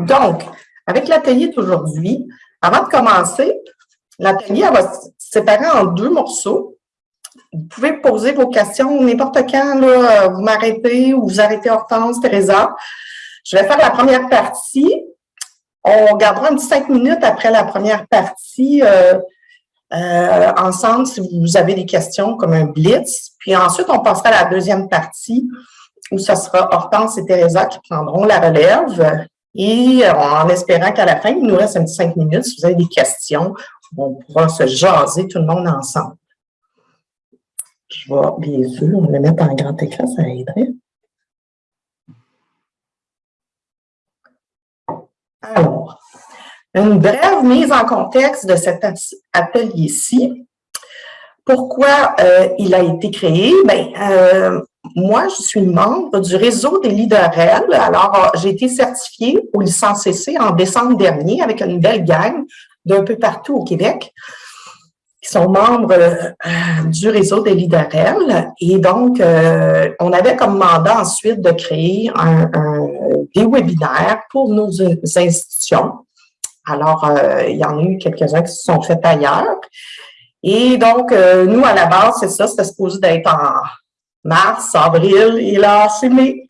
Donc, avec l'atelier d'aujourd'hui, avant de commencer, l'atelier va se séparer en deux morceaux. Vous pouvez poser vos questions n'importe quand, là, vous m'arrêtez ou vous arrêtez Hortense, Teresa. Je vais faire la première partie. On gardera un petit cinq minutes après la première partie euh, euh, ensemble si vous avez des questions comme un blitz. Puis ensuite, on passera à la deuxième partie où ce sera Hortense et Teresa qui prendront la relève. Et en espérant qu'à la fin, il nous reste un petit cinq minutes. Si vous avez des questions, on pourra se jaser tout le monde ensemble. Je vais bien sûr le mettre en grand écran, ça aiderait. Alors, une brève mise en contexte de cet atelier-ci. Pourquoi euh, il a été créé? Bien, euh, moi, je suis membre du réseau des leaders. Alors, j'ai été certifiée au CC en décembre dernier avec une belle gang d'un peu partout au Québec qui sont membres euh, du réseau des leaders. Et donc, on avait comme mandat ensuite de créer des webinaires pour nos institutions alors, euh, il y en a eu quelques-uns qui se sont faits ailleurs. Et donc, euh, nous, à la base, c'est ça, c'était supposé d'être en mars, avril, et là, c'est mai.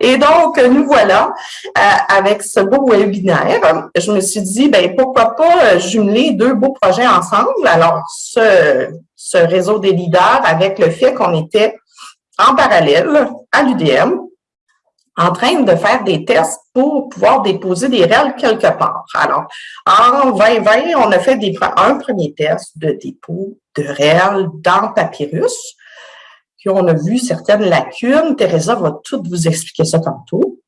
et donc, nous voilà euh, avec ce beau webinaire. Je me suis dit, ben pourquoi pas jumeler deux beaux projets ensemble? Alors, ce, réseau des leaders avec le fait qu'on était en parallèle à l'UDM en train de faire des tests pour pouvoir déposer des REL quelque part. Alors, en 2020, on a fait un premier test de dépôt de REL dans Papyrus, puis on a vu certaines lacunes. Teresa va tout vous expliquer ça tantôt.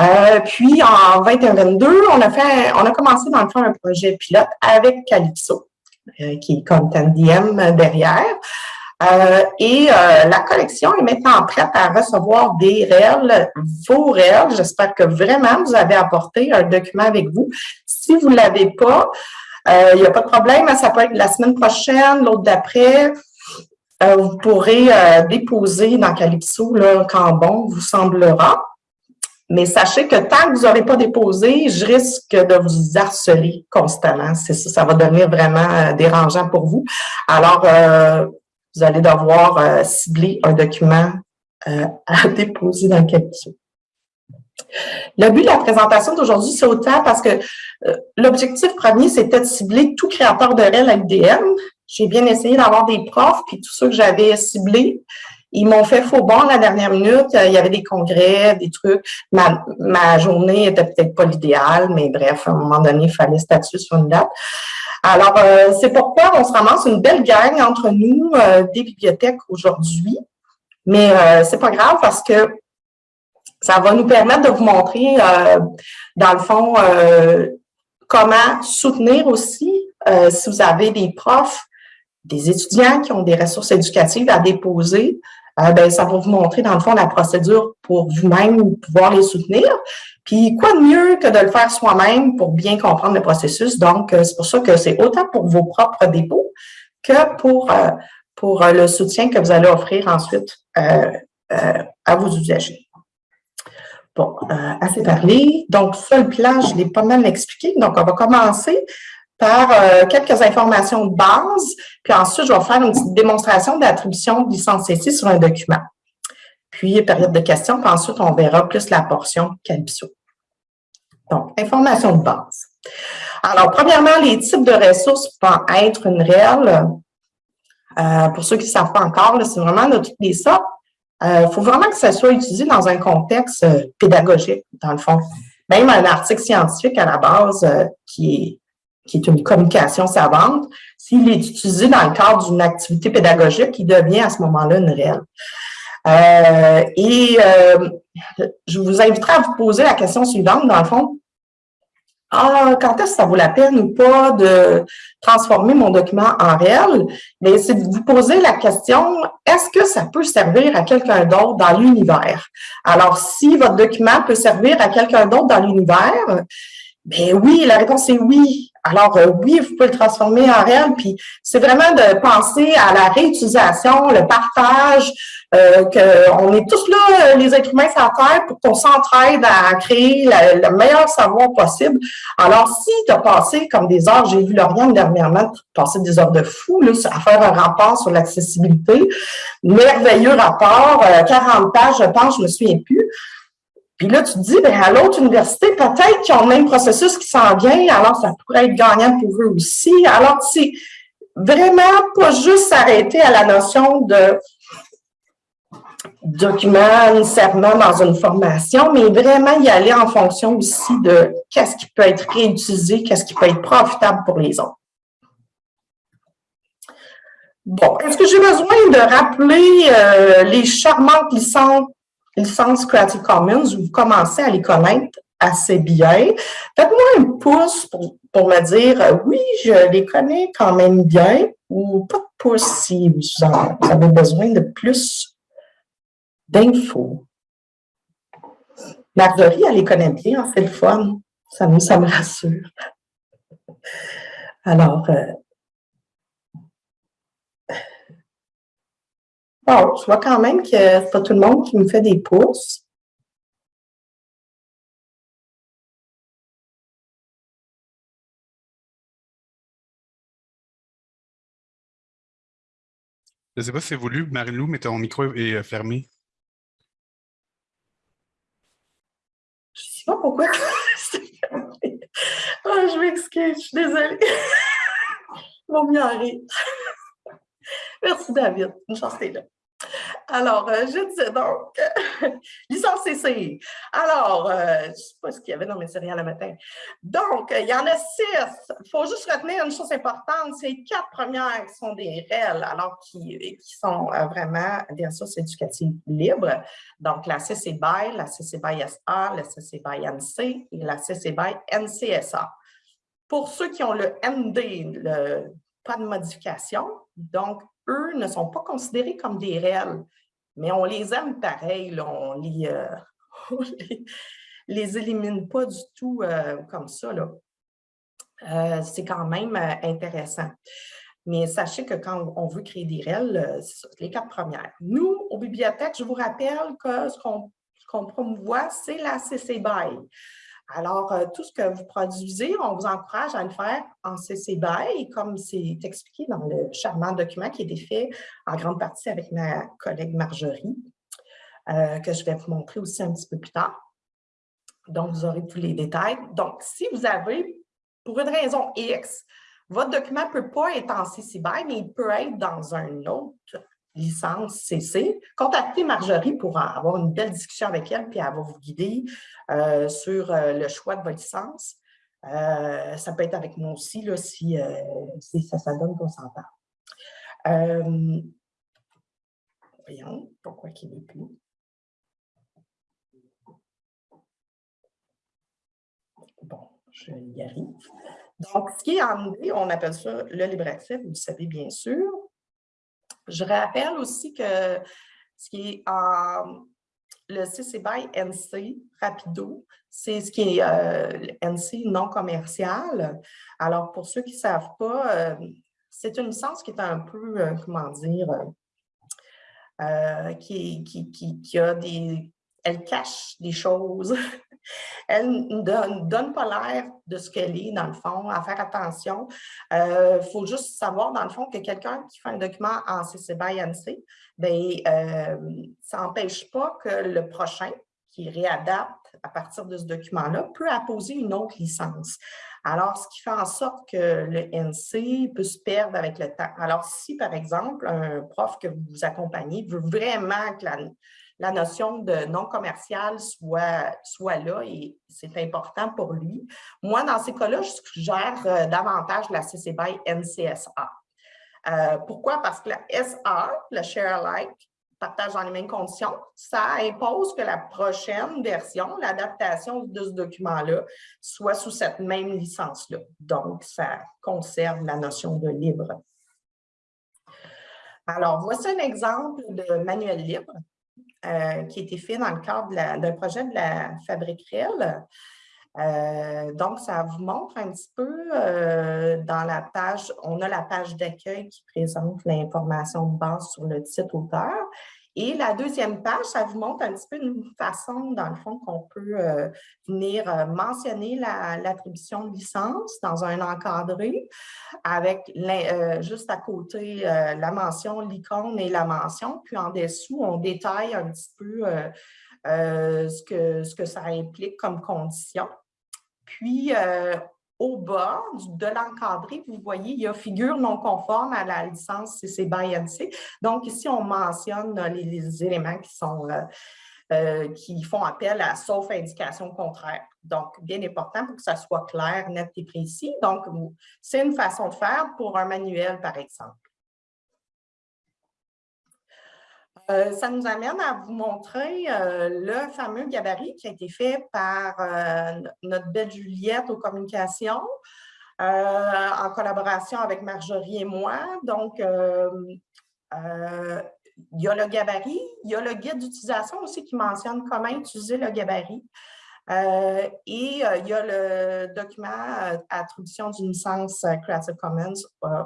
Euh, puis, en 2022, on a fait, on a commencé dans le fond un projet pilote avec Calypso, euh, qui est Content DM derrière. Euh, et la collection est maintenant prête à recevoir des réels, vos réels. J'espère que vraiment vous avez apporté un document avec vous. Si vous ne l'avez pas, il n'y a pas de problème. Ça peut être la semaine prochaine, l'autre d'après. Vous pourrez déposer dans Calypso là, quand bon vous semblera. Mais sachez que tant que vous n'aurez pas déposé, je risque de vous harceler constamment. Ça, ça va devenir vraiment dérangeant pour vous. Alors, vous allez devoir euh, cibler un document euh, à déposer dans capsule. Le but de la présentation d'aujourd'hui, c'est autant parce que euh, l'objectif premier, c'était de cibler tout créateur de REL à l'UDM. J'ai bien essayé d'avoir des profs, puis tous ceux que j'avais ciblés, ils m'ont fait faux bon la dernière minute. Il y avait des congrès, des trucs. Ma, ma journée était peut-être pas l'idéal, mais bref, à un moment donné, il fallait statuer sur une date. Alors, euh, c'est pourquoi on se ramasse une belle gang entre nous euh, des bibliothèques aujourd'hui. Mais euh, c'est pas grave parce que ça va nous permettre de vous montrer, dans le fond, comment soutenir aussi, si vous avez des profs, des étudiants qui ont des ressources éducatives à déposer, ben, ça va vous montrer, dans le fond, la procédure pour vous-même pouvoir les soutenir. Puis, quoi de mieux que de le faire soi-même pour bien comprendre le processus? Donc, euh, c'est pour ça que c'est autant pour vos propres dépôts que pour, euh, pour euh, le soutien que vous allez offrir ensuite à vos usagers. Bon, assez parlé. Donc, ça, le plan, je l'ai pas mal expliqué. Donc, on va commencer par quelques informations de base, puis ensuite, je vais faire une petite démonstration d'attribution de licence ici sur un document puis période de questions, puis ensuite, on verra plus la portion Calypso. Donc, information de base. Alors, premièrement, les types de ressources vont être une réelle. Euh, pour ceux qui ne savent pas encore, c'est vraiment de toutes les sortes. Il euh, faut vraiment que ça soit utilisé dans un contexte euh, pédagogique, dans le fond. Même un article scientifique à la base qui est qui est une communication savante, s'il est utilisé dans le cadre d'une activité pédagogique, il devient à ce moment-là une réelle. Euh, et euh, je vous inviterai à vous poser la question suivante, dans le fond. Ah, quand est-ce que ça vaut la peine ou pas de transformer mon document en réel? Mais c'est de vous poser la question, est-ce que ça peut servir à quelqu'un d'autre dans l'univers? Alors, si votre document peut servir à quelqu'un d'autre dans l'univers, ben oui, la réponse est oui. Alors, euh, oui, vous pouvez le transformer en réel, puis c'est vraiment de penser à la réutilisation, le partage, euh, qu'on est tous là, les êtres humains sur Terre, pour qu'on s'entraide à créer le meilleur savoir possible. Alors, si tu as passé comme des heures, j'ai vu Lauriane dernièrement passer des heures de fou, là, à faire un rapport sur l'accessibilité, merveilleux rapport, 40 euh, pages, je pense, je me souviens plus. Puis là, tu te dis, ben, à l'autre université, peut-être qu'ils ont le même processus qui s'en vient, alors ça pourrait être gagnant pour eux aussi. Alors, c'est vraiment pas juste s'arrêter à la notion de document nécessairement dans une formation, mais vraiment y aller en fonction aussi de qu'est-ce qui peut être réutilisé, qu'est-ce qui peut être profitable pour les autres. Bon, est-ce que j'ai besoin de rappeler euh, les charmantes licences licences Creative Commons, vous commencez à les connaître assez bien. Faites-moi un pouce pour, me dire euh, oui, je les connais quand même bien ou pas de pouce si vous, avez besoin de plus d'infos. Marjorie, elle les connaît bien, en fait, le. Ça me, ça me rassure. Alors, euh, je vois quand même que c'est pas tout le monde qui me fait des pouces. Je ne sais pas si c'est voulu, Marilou, mais ton micro est euh, fermé. Je ne sais pas pourquoi oh, je m'excuse, je suis désolée. Vaut mieux en rire. Merci, David. Une chance, t'es là. Alors, euh, je disais donc, licence CC. Alors, euh, je ne sais pas ce qu'il y avait dans mes séries le matin. Donc, il y en a six. Il faut juste retenir une chose importante, ces quatre premières sont des REL, alors qui, qui sont euh, vraiment des ressources éducatives libres. Donc, la CC BY, la CC BY SA, la CC BY NC et la CC BY NCSA. Pour ceux qui ont le MD, le, pas de modification, donc eux ne sont pas considérés comme des réels, mais on les aime pareil, on les, euh, les, élimine pas du tout euh, comme ça. Euh, c'est quand même intéressant. Mais sachez que quand on veut créer des réels, les quatre premières. Nous, aux bibliothèques, je vous rappelle que ce qu'on qu promouvoit, c'est la CC BY. Alors, euh, tout ce que vous produisez, on vous encourage à le faire en CC BY, comme c'est expliqué dans le charmant document qui a été fait en grande partie avec ma collègue Marjorie, euh, que je vais vous montrer aussi un petit peu plus tard. Donc, vous aurez tous les détails. Donc, si vous avez, pour une raison X, votre document ne peut pas être en CC BY, mais il peut être dans un autre licence CC, contactez Marjorie pour avoir une belle discussion avec elle, puis elle va vous guider euh, sur euh, le choix de votre licence. Euh, ça peut être avec moi aussi, là, si, ça, donne qu'on s'entend. voyons, pourquoi qu'il n'est plus. Bon, je y arrive. Donc, ce qui est en on appelle ça le libre accès, vous le savez bien sûr. Je rappelle aussi que ce qui est en le CC BY NC Rapido, c'est ce qui est euh, NC non commercial. Alors, pour ceux qui ne savent pas, euh, c'est une licence qui est un peu, euh, comment dire, qui, qui, qui, a des... Elle cache des choses elle ne donne, pas l'air de ce qu'elle est, dans le fond, à faire attention. Il euh, faut juste savoir, dans le fond, que quelqu'un qui fait un document en CC BY NC, bien, euh, ça n'empêche pas que le prochain, qui réadapte à partir de ce document-là, peut apposer une autre licence. Alors, ce qui fait en sorte que le NC peut se perdre avec le temps. Alors, si, par exemple, un prof que vous accompagnez veut vraiment que la, la notion de non commercial soit, soit là et c'est important pour lui. Moi, dans ces cas-là, je suggère euh, davantage la CC BY NCSA. Euh, pourquoi? Parce que la SA, le Share Alike, partage dans les mêmes conditions, ça impose que la prochaine version, l'adaptation de ce document-là, soit sous cette même licence-là. Donc, ça conserve la notion de libre. Alors, voici un exemple de manuel libre. Euh, qui a été fait dans le cadre d'un projet de la Fabrique Euh, donc, ça vous montre un petit peu euh, dans la page, on a la page d'accueil qui présente l'information de base sur le site auteur. Et la deuxième page, ça vous montre un petit peu une façon, dans le fond, qu'on peut euh, venir mentionner l'attribution de licence dans un encadré avec juste à côté la mention, l'icône et la mention. Puis en dessous, on détaille un petit peu ce, que, ce que ça implique comme condition. Puis, euh, au bas de l'encadré, vous voyez, il y a figure non conforme à la licence CC by NC. Donc, ici, on mentionne les, éléments qui sont euh, euh, qui font appel à sauf indication contraire. Donc, bien important pour que ça soit clair, net et précis. Donc, c'est une façon de faire pour un manuel, par exemple. Euh, ça nous amène à vous montrer euh, le fameux gabarit qui a été fait par euh, notre belle Juliette aux communications en collaboration avec Marjorie et moi. Donc, il y a le gabarit, il y a le guide d'utilisation aussi qui mentionne comment utiliser le gabarit. Euh, et euh, il y a le document euh, attribution d'une licence Creative Commons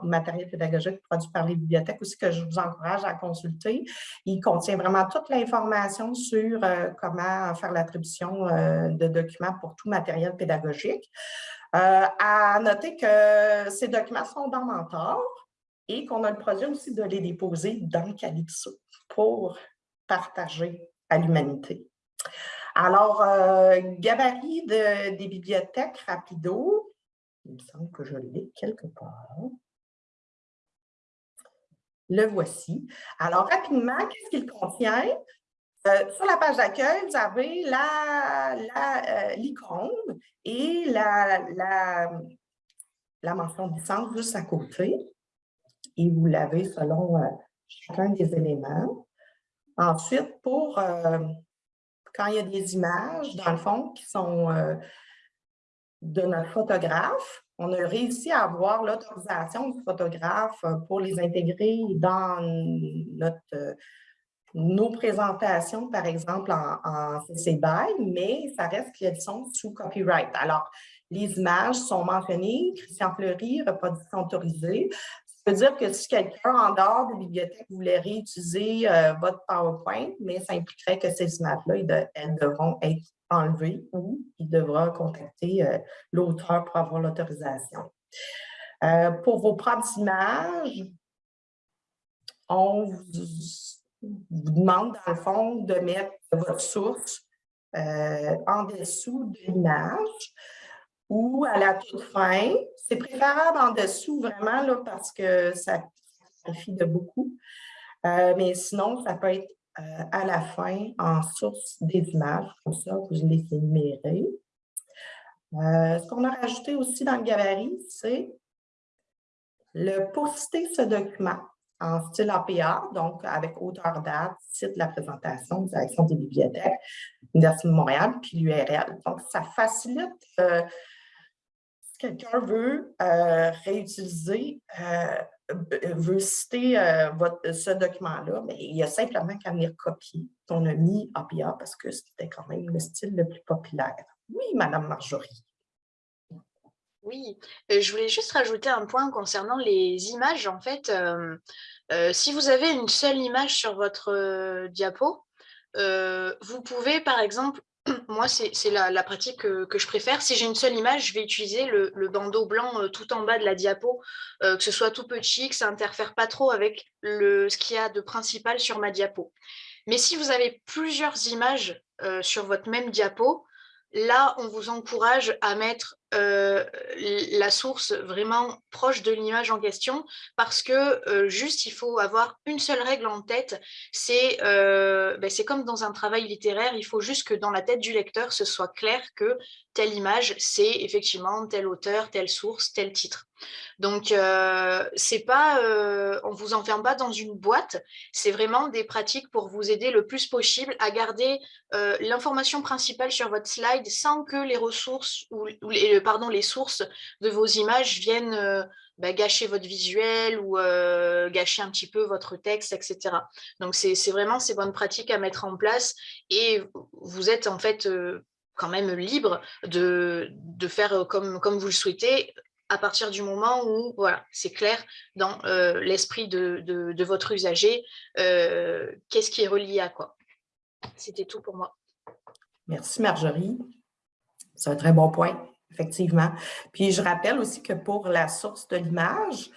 matériel pédagogique produit par les bibliothèques aussi que je vous encourage à consulter. Il contient vraiment toute l'information sur comment faire l'attribution de documents pour tout matériel pédagogique. à noter que ces documents sont dans Mentor et qu'on a le projet aussi de les déposer dans Calypso pour partager à l'humanité. Alors, euh, gabarit des bibliothèques rapido, il me semble que je l'ai quelque part. Le voici. Alors, rapidement, qu'est-ce qu'il contient? Euh, sur la page d'accueil, vous avez euh, l'icône la, et la, la, la, mention de licence juste à côté. Et vous l'avez selon chacun des éléments. Ensuite, pour quand il y a des images, dans le fond, qui sont euh, de notre photographe, on a réussi à avoir l'autorisation du photographe euh, pour les intégrer dans notre, euh, nos présentations, par exemple, en, en CC BY, mais ça reste qu'elles sont sous copyright. Alors, les images sont mentionnées, Christian Fleury, reproduction autorisée. Ça veut dire que si quelqu'un en dehors de la bibliothèque voulait réutiliser euh, votre PowerPoint, mais ça impliquerait que ces images-là, elles devront être enlevées ou il devra contacter euh, l'auteur pour avoir l'autorisation. Euh, pour vos propres images, on vous, demande, dans le fond, de mettre votre source en dessous de l'image ou à la toute fin. C'est préférable en dessous vraiment là, parce que ça suffit de beaucoup. Euh, mais sinon, ça peut être euh, à la fin en source des images, comme ça, vous les énumérez. Euh, ce qu'on a rajouté aussi dans le gabarit, c'est le poster ce document en style APA, donc avec auteur date, site de la présentation, direction des bibliothèques, Université de Montréal, puis l'URL. Donc, ça facilite quelqu'un veut euh, réutiliser, euh, veut citer euh, votre, ce document-là, mais il y a simplement qu'à venir copier. On a mis APA parce que c'était quand même le style le plus populaire. Oui, Madame Marjorie. Oui, je voulais juste rajouter un point concernant les images. En fait, si vous avez une seule image sur votre diapo, vous pouvez, par exemple, moi, c'est la, pratique que, je préfère. Si j'ai une seule image, je vais utiliser le, bandeau blanc euh, tout en bas de la diapo, euh, que ce soit tout petit, que ça interfère pas trop avec ce qu'il y a de principal sur ma diapo. Mais si vous avez plusieurs images euh, sur votre même diapo, là, on vous encourage à mettre euh, la source vraiment proche de l'image en question parce que euh, juste il faut avoir une seule règle en tête, euh, ben, c'est comme dans un travail littéraire, il faut juste que dans la tête du lecteur ce soit clair que telle image c'est effectivement tel auteur, telle source, tel titre. Donc c'est pas, on vous enferme pas dans une boîte, c'est vraiment des pratiques pour vous aider le plus possible à garder l'information principale sur votre slide sans que les ressources ou, les, pardon, les sources de vos images viennent euh, bah, gâcher votre visuel ou euh, gâcher un petit peu votre texte, etc. Donc, c'est vraiment ces bonnes pratiques à mettre en place et vous êtes en fait euh, quand même libre de, de faire comme, comme vous le souhaitez à partir du moment où voilà, c'est clair dans l'esprit de, de, votre usager, qu'est-ce qui est relié à quoi. C'était tout pour moi. Merci Marjorie. C'est un très bon point, effectivement. Puis je rappelle aussi que pour la source de l'image,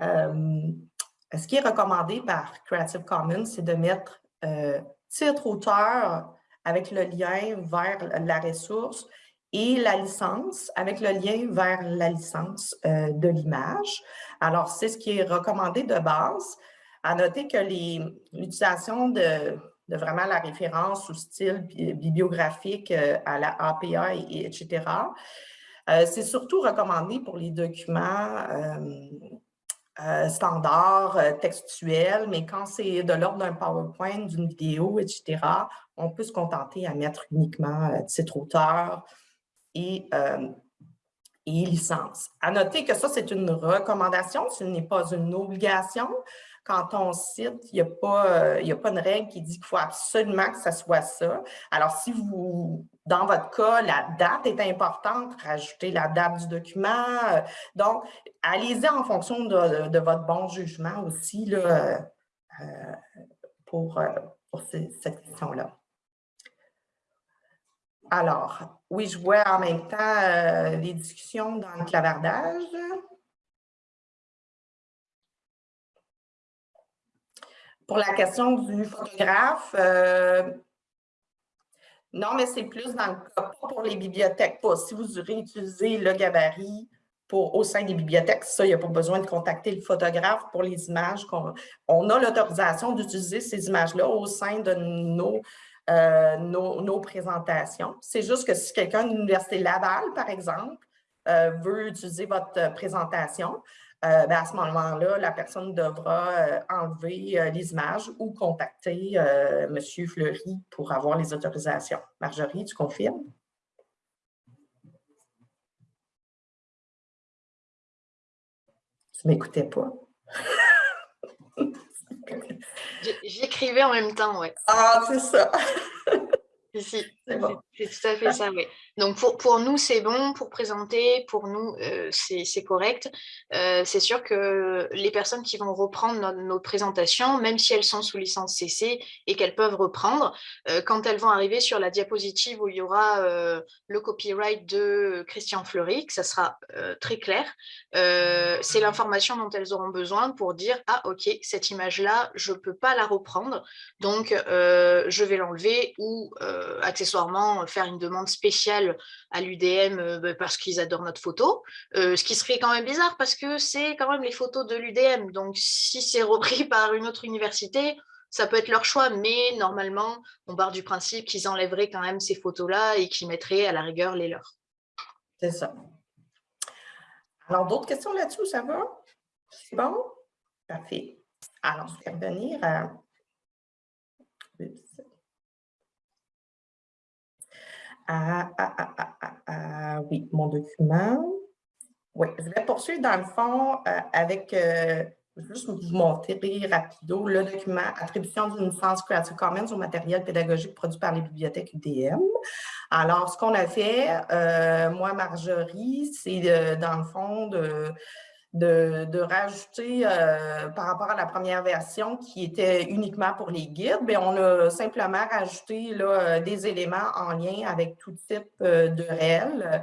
ce qui est recommandé par Creative Commons, c'est de mettre titre auteur avec le lien vers la ressource et la licence avec le lien vers la licence euh, de l'image. Alors, c'est ce qui est recommandé de base. À noter que l'utilisation de, vraiment la référence ou style bibliographique euh, à la APA, et, etc., euh, c'est surtout recommandé pour les documents standards, textuels, mais quand c'est de l'ordre d'un PowerPoint, d'une vidéo, etc., on peut se contenter à mettre uniquement titre auteur, et, euh, licence. À noter que ça, c'est une recommandation, ce n'est pas une obligation. Quand on cite, il n'y a, pas, euh, a pas une règle qui dit qu'il faut absolument que ça soit ça. Alors, si vous, dans votre cas, la date est importante, rajoutez la date du document. Euh, donc, allez-y en fonction de, votre bon jugement aussi là, pour, pour cette question-là. Alors, oui, je vois en même temps euh, les discussions dans le clavardage. Pour la question du photographe, euh, non, mais c'est plus dans le cas, pas pour les bibliothèques, pas. Si vous réutilisez le gabarit pour, au sein des bibliothèques, ça, il n'y a pas besoin de contacter le photographe pour les images. On, on a l'autorisation d'utiliser ces images-là au sein de nos euh, nos, présentations. C'est juste que si quelqu'un de l'Université Laval, par exemple, euh, veut utiliser votre présentation, euh, ben, à ce moment-là, la personne devra enlever les images ou contacter M. Fleury pour avoir les autorisations. Marjorie, tu confirmes? Tu ne m'écoutais pas. J'écrivais en même temps, ouais. Ah, c'est ça. c'est tout à fait ça, oui. Donc pour, nous, c'est bon, pour présenter, pour nous, euh, c'est correct. Euh, c'est sûr que les personnes qui vont reprendre nos, présentations, même si elles sont sous licence CC et qu'elles peuvent reprendre, euh, quand elles vont arriver sur la diapositive où il y aura le copyright de Christian Fleury, que ça sera très clair, c'est l'information dont elles auront besoin pour dire « Ah, ok, cette image-là, je ne peux pas la reprendre, donc je vais l'enlever ou accessoirement faire une demande spéciale à l'UDM euh, bah, parce qu'ils adorent notre photo, euh, ce qui serait quand même bizarre parce que c'est quand même les photos de l'UDM. Donc, si c'est repris par une autre université, ça peut être leur choix, mais normalement, on part du principe qu'ils enlèveraient quand même ces photos-là et qu'ils mettraient à la rigueur les leurs. C'est ça. Alors, d'autres questions là-dessus, ça va? C'est bon? Parfait. Alors, je vais revenir à... Ah, ah, ah, oui, mon document. Oui, je vais poursuivre dans le fond euh, avec, euh, juste vous montrer rapido, le document attribution d'une licence Creative Commons au matériel pédagogique produit par les bibliothèques UDM. Alors, ce qu'on a fait, euh, moi, Marjorie, c'est dans le fond de de, rajouter euh, par rapport à la première version qui était uniquement pour les guides, bien, on a simplement rajouté euh, des éléments en lien avec tout type euh, de réel.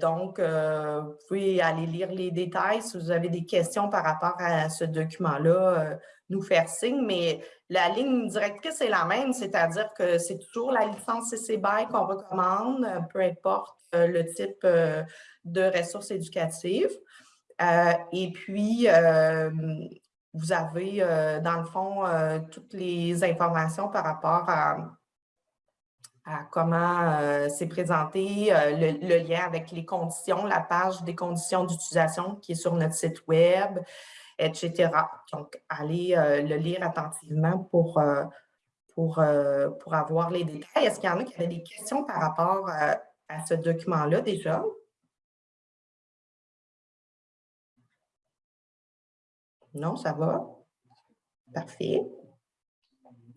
donc, vous pouvez aller lire les détails si vous avez des questions par rapport à ce document-là, nous faire signe, mais la ligne directrice est la même, c'est-à-dire que c'est toujours la licence CC BY qu'on recommande, peu importe le type de ressources éducatives. Euh, et puis, euh, vous avez, euh, dans le fond, toutes les informations par rapport à, comment c'est présenté, le, lien avec les conditions, la page des conditions d'utilisation qui est sur notre site web, etc. Donc, allez le lire attentivement pour, pour, pour avoir les détails. Est-ce qu'il y en a qui avaient des questions par rapport à ce document-là déjà? Non, ça va? Parfait.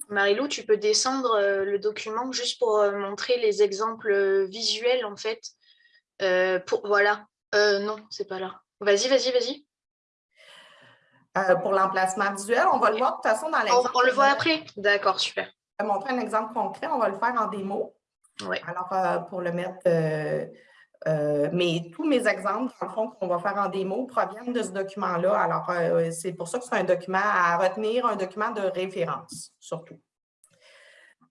Marilou, tu peux descendre le document juste pour montrer les exemples visuels, en fait. pour, voilà. non, c'est pas là. Vas-y, vas-y, vas-y. pour l'emplacement visuel, on va le voir de toute façon dans l'exemple. On, le voit après? D'accord, super. Je vais montrer un exemple concret. On va le faire en démo. Oui. Alors, pour le mettre euh, mais tous mes exemples, dans le fond, qu'on va faire en démo, proviennent de ce document-là. Alors, euh, c'est pour ça que c'est un document à retenir, un document de référence, surtout.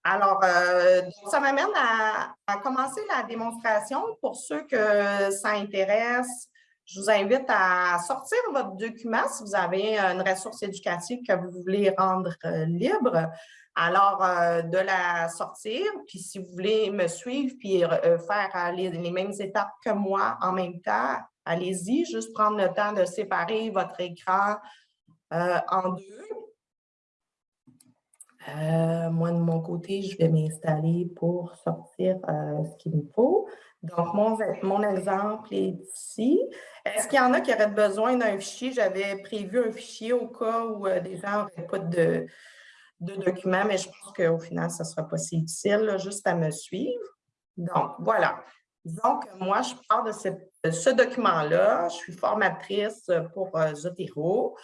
Alors, euh, ça m'amène à, commencer la démonstration. Pour ceux que ça intéresse, je vous invite à sortir votre document si vous avez une ressource éducative que vous voulez rendre libre. Alors, euh, de la sortir, puis si vous voulez me suivre puis euh, faire euh, les, mêmes étapes que moi en même temps, allez-y, juste prendre le temps de séparer votre écran en deux. moi, de mon côté, je vais m'installer pour sortir ce qu'il me faut. Donc, mon, mon exemple est ici. Est-ce qu'il y en a qui auraient besoin d'un fichier? J'avais prévu un fichier au cas où des gens n'auraient pas de, de documents, mais je pense qu'au final, ça ne sera pas si utile, juste à me suivre. Donc, voilà. Donc, moi, je pars de, ce document-là. Je suis formatrice pour euh, Zotero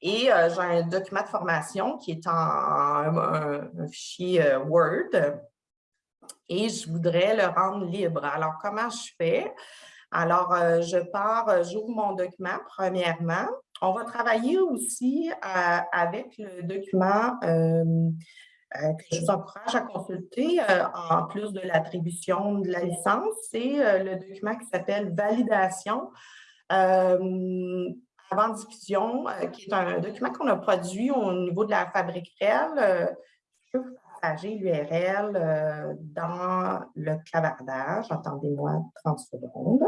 et euh, j'ai un document de formation qui est en un, fichier euh, Word et je voudrais le rendre libre. Alors, comment je fais? Alors, je pars, j'ouvre mon document premièrement. On va travailler aussi euh, avec le document euh, euh, que je vous encourage à consulter en plus de l'attribution de la licence. C'est le document qui s'appelle « Validation avant diffusion », qui est un document qu'on a produit au niveau de la fabrique réelle. je peux partager l'URL dans le clavardage. Attendez-moi 30 secondes.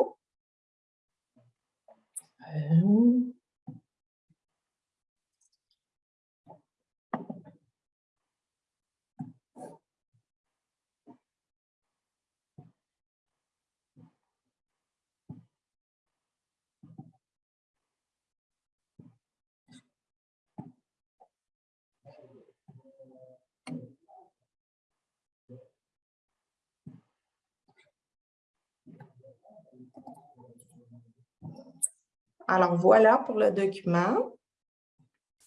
Alors, voilà pour le document.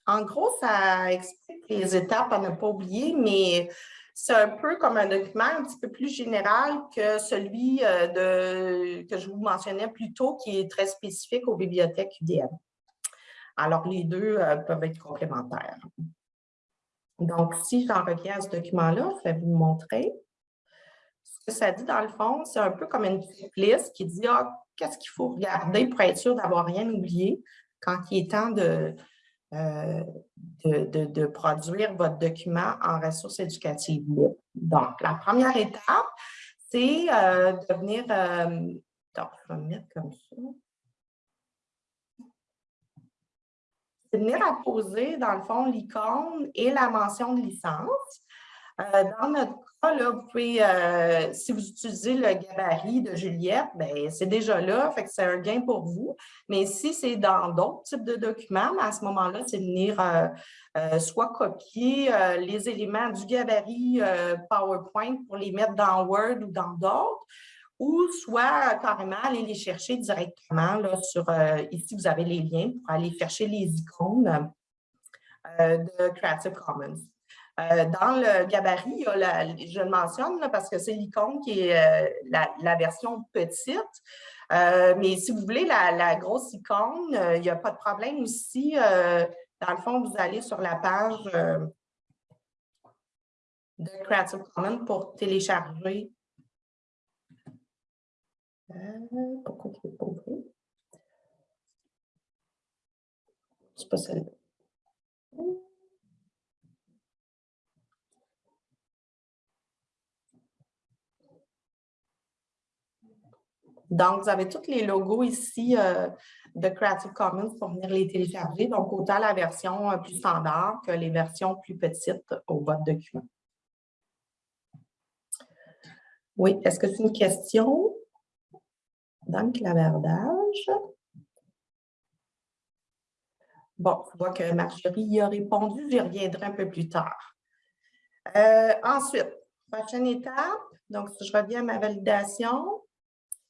En gros, ça explique les étapes à ne pas oublier, mais c'est un peu comme un document un petit peu plus général que celui euh, que je vous mentionnais plus tôt, qui est très spécifique aux bibliothèques UDM. Alors, les deux euh, peuvent être complémentaires. Donc, si j'en reviens à ce document-là, je vais vous montrer. Ce que ça dit, dans le fond, c'est un peu comme une liste qui dit ah, qu'est-ce qu'il faut regarder pour être sûr d'avoir rien oublié quand il est temps de, euh, de, produire votre document en ressources éducatives Donc, la première étape, c'est euh, de venir... Euh, donc, je vais me mettre comme ça. C'est venir apposer, dans le fond, l'icône et la mention de licence. dans notre vous pouvez, euh, si vous utilisez le gabarit de Juliette, ben, c'est déjà là, fait que c'est un gain pour vous. Mais si c'est dans d'autres types de documents, ben, à ce moment-là, c'est venir euh, euh, soit copier les éléments du gabarit PowerPoint pour les mettre dans Word ou dans d'autres, ou soit carrément aller les chercher directement là, sur, ici vous avez les liens pour aller chercher les icônes de Creative Commons. Euh, dans le gabarit, je le mentionne parce que c'est l'icône qui est euh, la, version petite. Euh, mais si vous voulez la, grosse icône, il n'y a pas de problème ici. dans le fond, vous allez sur la page de Creative Commons pour télécharger. pourquoi tu ne pas ouvrir? C'est pas celle-là. Donc, vous avez tous les logos ici euh, de Creative Commons pour venir les télécharger. Donc, autant la version euh, plus standard que les versions plus petites au votre document. Oui, est-ce que c'est une question? Dans le? Bon, je vois que Marjorie y a répondu, j'y reviendrai un peu plus tard. ensuite, prochaine étape, donc si je reviens à ma validation,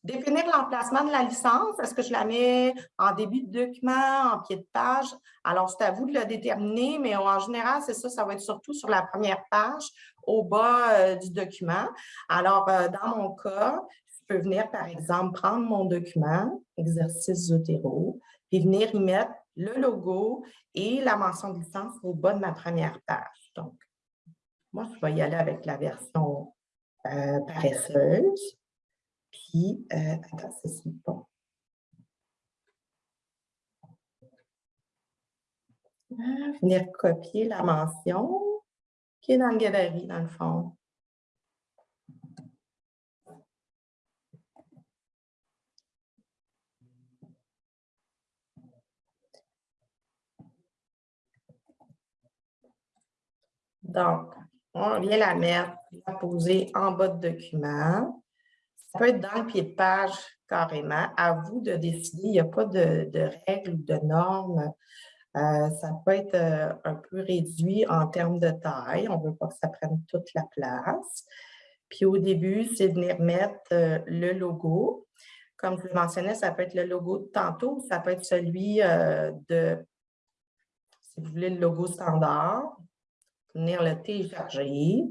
Définir l'emplacement de la licence, est-ce que je la mets en début de document, en pied de page? Alors, c'est à vous de le déterminer, mais en général, c'est ça, ça va être surtout sur la première page, au bas euh, du document. Alors, euh, dans mon cas, je peux venir, par exemple, prendre mon document, exercice Zotero, puis venir y mettre le logo et la mention de licence au bas de ma première page. Donc, moi, je vais y aller avec la version euh, paresseuse. Puis, euh, attends, c'est bon. Ah, venir copier la mention qui est dans le gabarit, dans le fond. Donc, on vient la mettre, la poser en bas de document. Ça peut être dans le pied de page carrément. À vous de décider. Il n'y a pas de, règles ou de normes. Euh, ça peut être euh, un peu réduit en termes de taille. On ne veut pas que ça prenne toute la place. Puis au début, c'est venir mettre euh, le logo. Comme je le mentionnais, ça peut être le logo de tantôt, ça peut être celui de, si vous voulez, le logo standard. Venir le télécharger.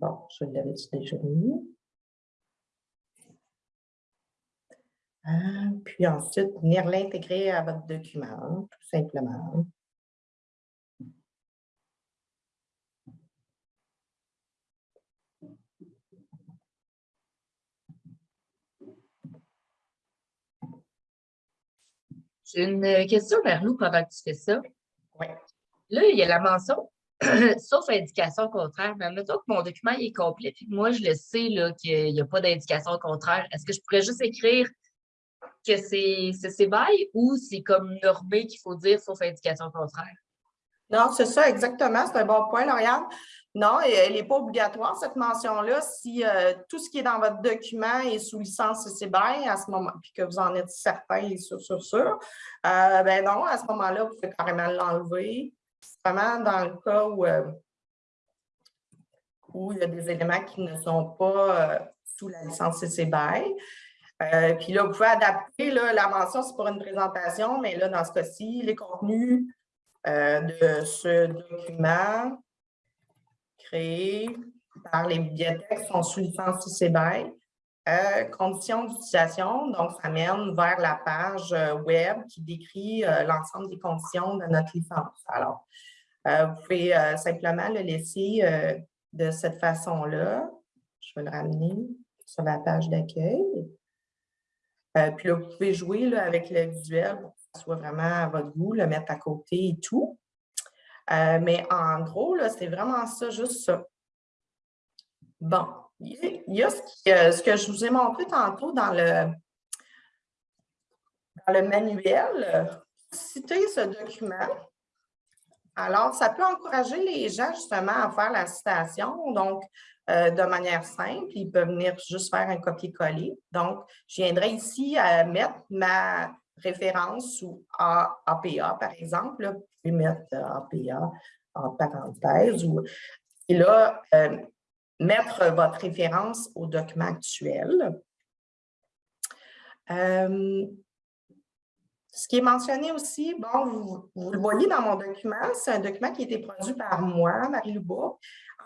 Bon, je l'avais déjà mis. Puis ensuite, venir l'intégrer à votre document, tout simplement. J'ai une question vers nous pendant que tu fais ça. Oui. Là, il y a la mention sauf indication contraire. Mais mettons que mon document est complet, puis moi, je le sais qu'il n'y a pas d'indication contraire. Est-ce que je pourrais juste écrire que c'est CBY ou c'est comme normé qu'il faut dire sauf indication contraire? Non, c'est ça, exactement. C'est un bon point, Lauriane. Non, elle n'est pas obligatoire, cette mention-là. Si euh, tout ce qui est dans votre document est sous licence CCBY à ce moment, puis que vous en êtes certain et sûr, sûr, sûr, euh, ben non, à ce moment-là, vous pouvez carrément l'enlever vraiment dans le cas où, euh, où il y a des éléments qui ne sont pas euh, sous la licence CC euh, puis là, vous pouvez adapter la mention, c'est pour une présentation, mais là, dans ce cas-ci, les contenus de ce document créé par les bibliothèques sont sous licence CC conditions d'utilisation, donc ça mène vers la page web qui décrit l'ensemble des conditions de notre licence. Alors, euh, vous pouvez euh, simplement le laisser euh, de cette façon-là. Je vais le ramener sur la page d'accueil. puis là, vous pouvez jouer avec le visuel pour que ce soit vraiment à votre goût, le mettre à côté et tout. mais en gros, c'est vraiment ça, juste ça. Bon, il y a ce, que je vous ai montré tantôt dans le, dans le manuel. Citez ce document. Alors, ça peut encourager les gens justement à faire la citation, donc euh, de manière simple. Ils peuvent venir juste faire un copier-coller. Donc, je viendrai ici à mettre ma référence sous APA, par exemple. Vous pouvez mettre euh, APA en parenthèse. Et là, euh, mettre votre référence au document actuel. Ce qui est mentionné aussi, bon, vous, le voyez dans mon document, c'est un document qui a été produit par moi, Marie-Lou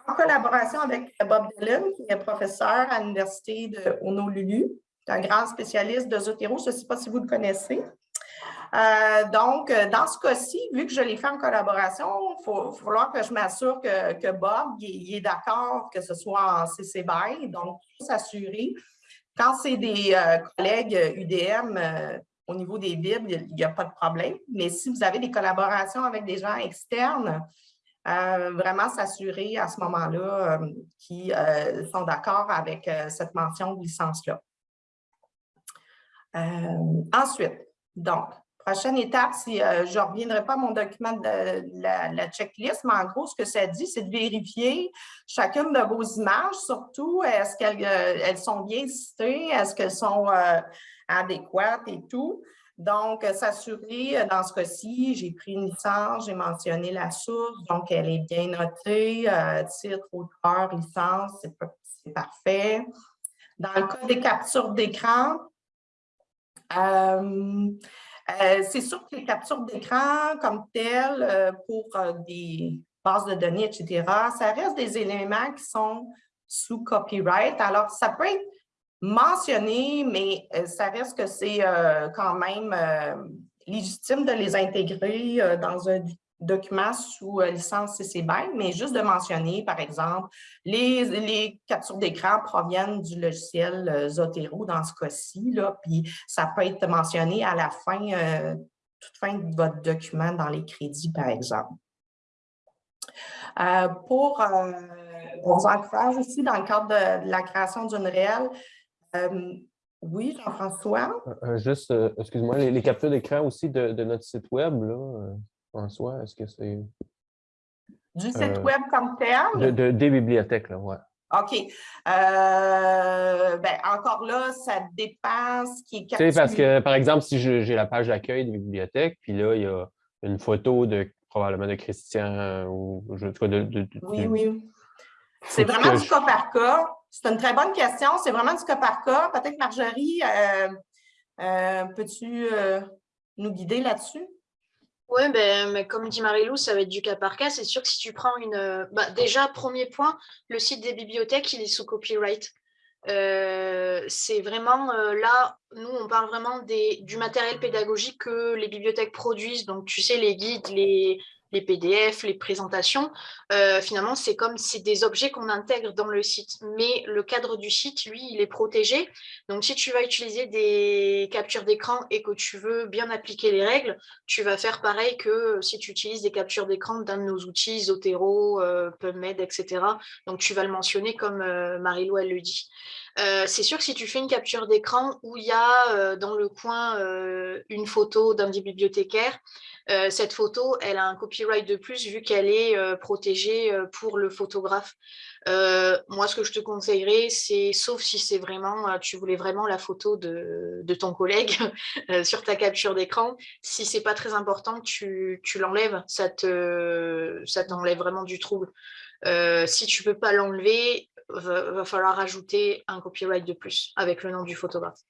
en collaboration avec Bob Dillon, qui est professeur à l'Université de Honolulu, un grand spécialiste de Zotero, je ne sais pas si vous le connaissez. Euh, donc, dans ce cas-ci, vu que je l'ai fait en collaboration, il va falloir que je m'assure que, Bob est d'accord que ce soit en CC BY, donc s'assurer. Quand c'est des euh, collègues UDM, au niveau des Bibles, il n'y a, pas de problème. Mais si vous avez des collaborations avec des gens externes, euh, vraiment s'assurer à ce moment-là euh, qu'ils euh, sont d'accord avec cette mention de licence-là. ensuite, donc, prochaine étape, si je ne reviendrai pas à mon document de la, checklist, mais en gros, ce que ça dit, c'est de vérifier chacune de vos images, surtout, est-ce qu'elles elles sont bien citées, est-ce qu'elles sont adéquates et tout. Donc, s'assurer, dans ce cas-ci, j'ai pris une licence, j'ai mentionné la source, donc elle est bien notée, titre, auteur, licence, c'est parfait. Dans le cas des captures d'écran, c'est sûr que les captures d'écran comme telles, pour des bases de données, etc., ça reste des éléments qui sont sous copyright. Alors, ça peut être mentionné, mais euh, ça reste que c'est euh, quand même euh, légitime de les intégrer dans un document sous licence CC BY, mais juste de mentionner, par exemple, les, captures d'écran proviennent du logiciel Zotero dans ce cas-ci, puis ça peut être mentionné à la fin, toute fin de votre document dans les crédits, par exemple. pour on vous encourage aussi dans le cadre de, la création d'une réelle. Euh, oui, Jean-François? Euh, euh, juste, excuse-moi, les, captures d'écran aussi de, notre site web, là, François, est-ce que c'est... Du site web comme tel? De, des bibliothèques, là, oui. OK. ben, encore là, ça dépend ce qui est capturé. Tu sais, parce que, par exemple, si j'ai la page d'accueil des bibliothèques, puis là, il y a une photo de probablement de Christian ou je, de, de, Oui, oui. C'est vraiment du cas par cas. C'est une très bonne question. C'est vraiment du cas par cas. Peut-être, Marjorie, euh, euh, peux-tu euh, nous guider là-dessus? Oui, ben, mais comme dit Marie-Lou, ça va être du cas par cas. C'est sûr que si tu prends une... Bah, déjà, premier point, le site des bibliothèques, il est sous copyright. c'est vraiment là, nous, on parle vraiment des, du matériel pédagogique que les bibliothèques produisent. Donc, tu sais, les guides, les, les PDF, les présentations, euh, finalement, c'est comme c'est des objets qu'on intègre dans le site. Mais le cadre du site, lui, il est protégé. Donc, si tu vas utiliser des captures d'écran et que tu veux bien appliquer les règles, tu vas faire pareil que si tu utilises des captures d'écran d'un de nos outils, Zotero, euh, PubMed, etc. Donc, tu vas le mentionner comme euh, Marie-Lou, elle le dit. c'est sûr que si tu fais une capture d'écran où il y a dans le coin une photo d'un des bibliothécaires, euh, cette photo, elle a un copyright de plus vu qu'elle est euh, protégée euh, pour le photographe. moi, ce que je te conseillerais, c'est, sauf si c'est vraiment, tu voulais vraiment la photo de, ton collègue sur ta capture d'écran, si c'est pas très important, tu, l'enlèves, ça te, ça t'enlève vraiment du trouble. si tu peux pas l'enlever, va, va falloir ajouter un copyright de plus avec le nom du photographe.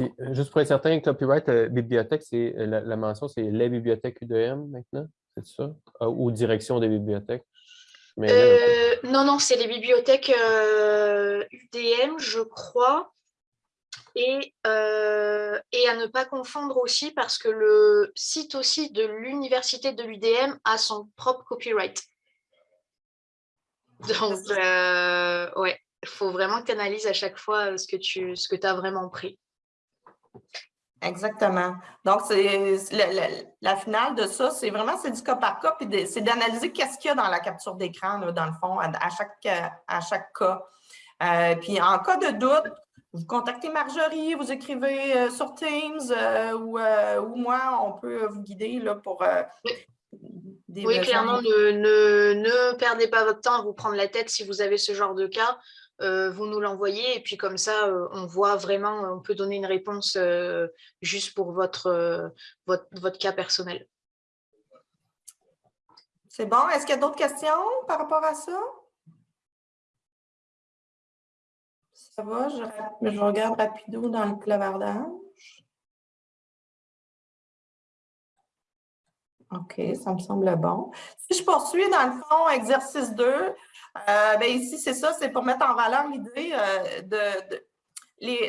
Euh, juste pour être certain, copyright euh, bibliothèque, c'est euh, la, mention, c'est les bibliothèques UDM maintenant, c'est ça? ou direction des bibliothèques? non, non, c'est les bibliothèques UDM, je crois. Et, à ne pas confondre aussi parce que le site aussi de l'université de l'UDM a son propre copyright. Donc, ouais, il faut vraiment que tu analyses à chaque fois ce que tu as vraiment pris. Exactement. Donc, c'est la, finale de ça, c'est vraiment c'est du cas par cas, puis c'est d'analyser qu'est-ce qu'il y a dans la capture d'écran, dans le fond, à, chaque, à chaque cas. Euh, puis en cas de doute, vous contactez Marjorie, vous écrivez euh, sur Teams euh, ou, ou, moi, on peut vous guider là, pour des Oui, clairement, ne, ne, ne, perdez pas votre temps à vous prendre la tête si vous avez ce genre de cas. Euh, vous nous l'envoyez et puis comme ça, euh, on voit vraiment, on peut donner une réponse euh, juste pour votre, votre, cas personnel. C'est bon. Est-ce qu'il y a d'autres questions par rapport à ça? Ça va, je, je regarde rapido dans le clavardage. OK, ça me semble bon. Si je poursuis dans le fond, exercice 2, euh, ben ici, c'est ça, c'est pour mettre en valeur l'idée euh, de,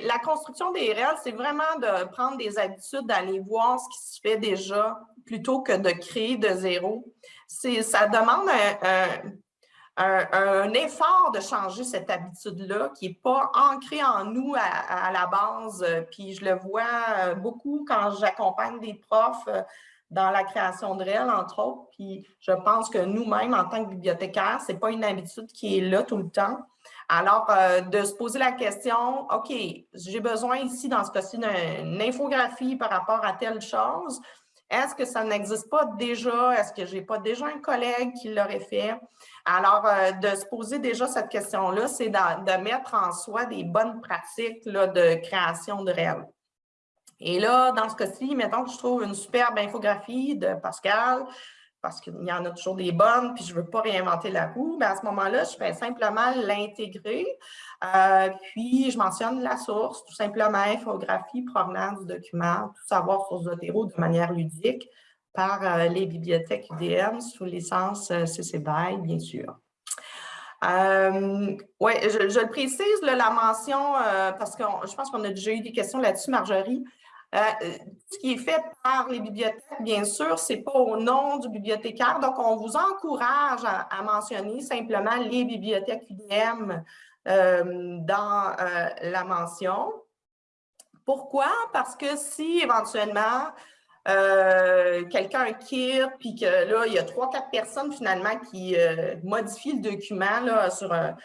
la construction des réels, c'est vraiment de prendre des habitudes, d'aller voir ce qui se fait déjà plutôt que de créer de zéro. Ça demande un, effort de changer cette habitude-là qui n'est pas ancrée en nous à, à, la base. Puis je le vois beaucoup quand j'accompagne des profs dans la création de réels, entre autres. Puis je pense que nous-mêmes, en tant que bibliothécaires, ce n'est pas une habitude qui est là tout le temps. Alors, euh, de se poser la question, OK, j'ai besoin ici, dans ce cas-ci, d'une infographie par rapport à telle chose. Est-ce que ça n'existe pas déjà? Est-ce que je n'ai pas déjà un collègue qui l'aurait fait? Alors, euh, de se poser déjà cette question-là, c'est de, mettre en soi des bonnes pratiques là, de création de réels. Et là, dans ce cas-ci, mettons que je trouve une superbe infographie de Pascal, parce qu'il y en a toujours des bonnes, puis je ne veux pas réinventer la roue, mais à ce moment-là, je fais simplement l'intégrer, euh, puis je mentionne la source, tout simplement infographie provenant du document, tout savoir sur Zotero de manière ludique par euh, les bibliothèques UDM sous licence euh, CC BY, bien sûr. oui, je, le précise, la mention, parce que je pense qu'on a déjà eu des questions là-dessus, Marjorie. Euh, ce qui est fait par les bibliothèques, bien sûr, ce n'est pas au nom du bibliothécaire. Donc, on vous encourage à, mentionner simplement les bibliothèques UDM euh, dans euh, la mention. Pourquoi? Parce que si éventuellement quelqu'un quitte, puis que là, il y a trois, quatre personnes finalement qui modifient le document là, sur un,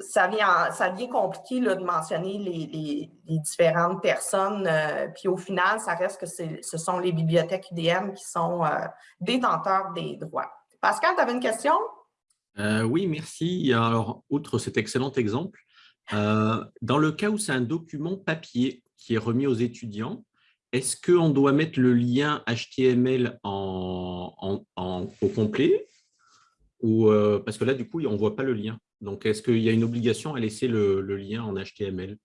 ça vient, ça vient compliqué là, de mentionner les, différentes personnes. Euh, puis au final, ça reste que ce sont les bibliothèques UDM qui sont euh, détenteurs des droits. Pascal, tu avais une question? Euh, oui, merci. Alors, outre cet excellent exemple, dans le cas où c'est un document papier qui est remis aux étudiants, est-ce qu'on doit mettre le lien HTML en, au complet? Ou, Parce que là, du coup, on ne voit pas le lien. Donc, est-ce qu'il y a une obligation à laisser le, lien en HTML?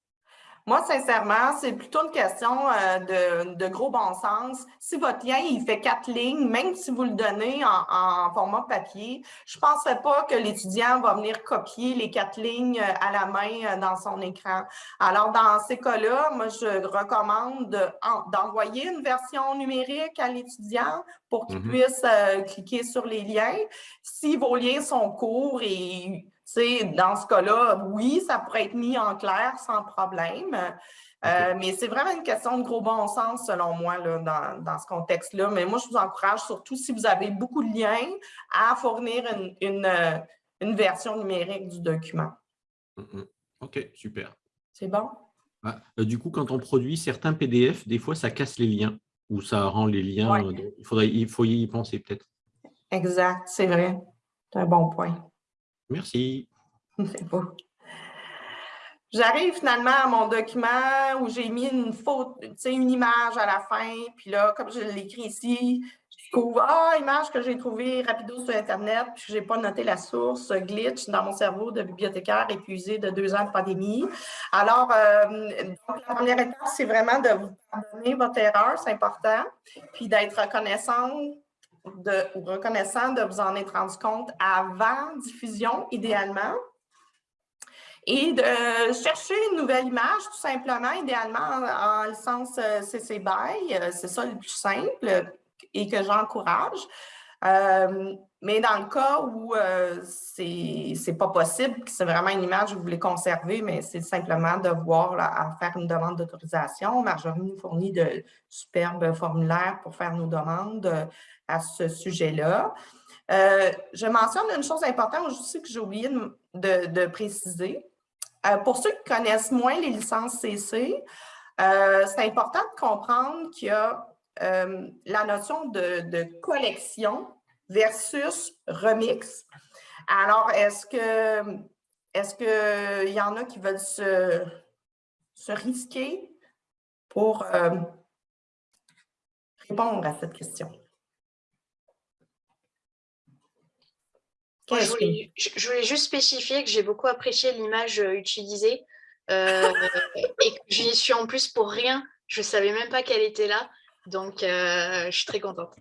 Moi, sincèrement, c'est plutôt une question euh, de, gros bon sens. Si votre lien, il fait quatre lignes, même si vous le donnez en, format papier, je ne penserais pas que l'étudiant va venir copier les quatre lignes euh, à la main euh, dans son écran. Alors, dans ces cas-là, moi, je recommande d'envoyer une version numérique à l'étudiant pour qu'il mm-hmm. puisse cliquer sur les liens. Si vos liens sont courts et dans ce cas-là, oui, ça pourrait être mis en clair sans problème. Euh, mais c'est vraiment une question de gros bon sens, selon moi, dans, ce contexte-là. Mais moi, je vous encourage, surtout si vous avez beaucoup de liens, à fournir une, euh, version numérique du document. Mm, mm. OK, super. C'est bon? Ah, euh, du coup, quand on produit certains PDF, des fois, ça casse les liens ou ça rend les liens. il, faudrait, il faut y penser peut-être. Exact, c'est vrai. C'est un bon point. Merci. C'est beau. J'arrive finalement à mon document où j'ai mis une faute, une image à la fin. Puis là, comme je l'écris ici, je découvre Ah, image que j'ai trouvée rapido sur Internet, puis je n'ai pas noté la source, glitch dans mon cerveau de bibliothécaire épuisé de deux ans de pandémie. Alors, euh, la première étape, c'est vraiment de vous pardonner votre erreur, c'est important, puis d'être reconnaissant de, ou reconnaissant de vous en être rendu compte avant diffusion, idéalement. Et de chercher une nouvelle image, tout simplement, idéalement en, licence CC BY. C'est ça le plus simple et que j'encourage. Euh, mais dans le cas où ce c'est pas possible, c'est vraiment une image que vous voulez conserver, mais c'est simplement de voir faire une demande d'autorisation. Marjorie nous fournit de superbes formulaires pour faire nos demandes à ce sujet-là. Euh, je mentionne une chose importante aussi que j'ai oublié de, préciser. Euh, pour ceux qui connaissent moins les licences CC, euh, c'est important de comprendre qu'il y a la notion de, collection versus remix. Alors, est-ce que est-ce qu'il y en a qui veulent se, se risquer pour répondre à cette question? je, voulais, juste spécifier que j'ai beaucoup apprécié l'image euh, utilisée euh, et que j'y suis en plus pour rien. Je ne savais même pas qu'elle était là. Donc, euh, je suis très contente.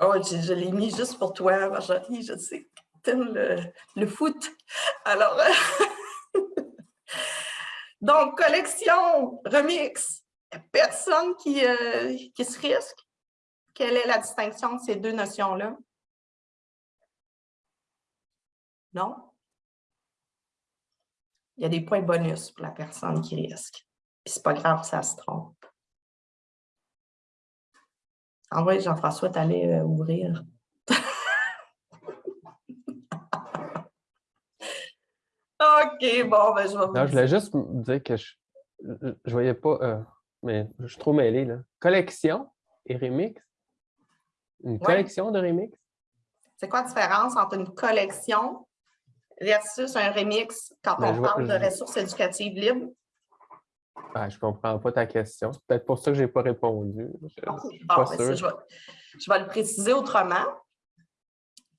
Oh, je, l'ai mis juste pour toi, Marjorie. Je sais que tu le, le, foot. Alors, donc, collection, remix. Personne qui, qui se risque. Quelle est la distinction de ces deux notions-là? Non? Il y a des points bonus pour la personne qui risque. Puis c'est pas grave, ça se trompe. En vrai, Jean-François, tu allais euh, ouvrir. OK, bon, ben je vais vous Non, je voulais juste dire que je ne voyais pas, euh, mais je suis trop mêlé. Là. Collection et remix? Une collection de remix? C'est quoi la différence entre une collection versus un remix quand ben, on parle de ressources éducatives libres? Ah, je ne comprends pas ta question. C'est peut-être pour ça que je n'ai pas répondu. Je, bon, ben, sûr. vais, je vais le préciser autrement.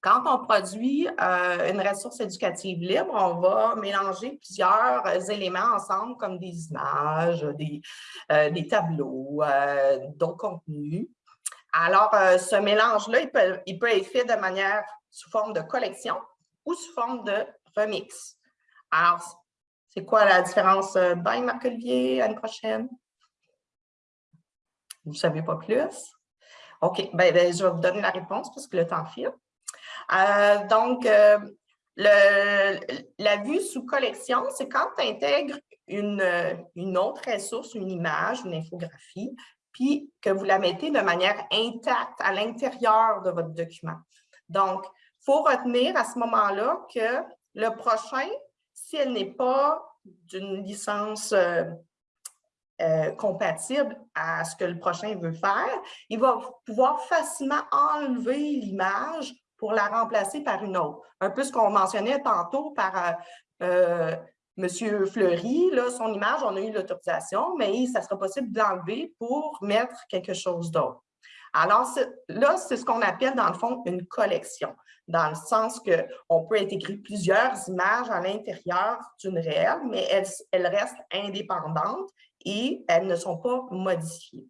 Quand on produit euh, une ressource éducative libre, on va mélanger plusieurs euh, éléments ensemble, comme des images, des, euh, des tableaux, euh, d'autres contenus. Alors, ce mélange-là, il peut, il peut être fait de manière sous forme de collection ou sous forme de remix. Alors, c'est quoi la différence? euh, Ben, Marc-Olivier, à une prochaine? Vous ne savez pas plus? OK, ben, ben, je vais vous donner la réponse parce que le temps file. Euh, donc, euh, la vue sous collection, c'est quand tu intègres une, une autre ressource, une image, une infographie, puis que vous la mettez de manière intacte à l'intérieur de votre document. Donc, il faut retenir à ce moment-là que le prochain, si elle n'est pas d'une licence euh, euh, compatible à ce que le prochain veut faire, il va pouvoir facilement enlever l'image pour la remplacer par une autre. Un peu ce qu'on mentionnait tantôt par euh, euh, M. Fleury, là, son image, on a eu l'autorisation, mais ça sera possible d'enlever pour mettre quelque chose d'autre. Alors, là, c'est ce qu'on appelle, dans le fond, une collection, dans le sens qu'on peut intégrer plusieurs images à l'intérieur d'une réelle, mais elles, elles restent indépendantes et elles ne sont pas modifiées.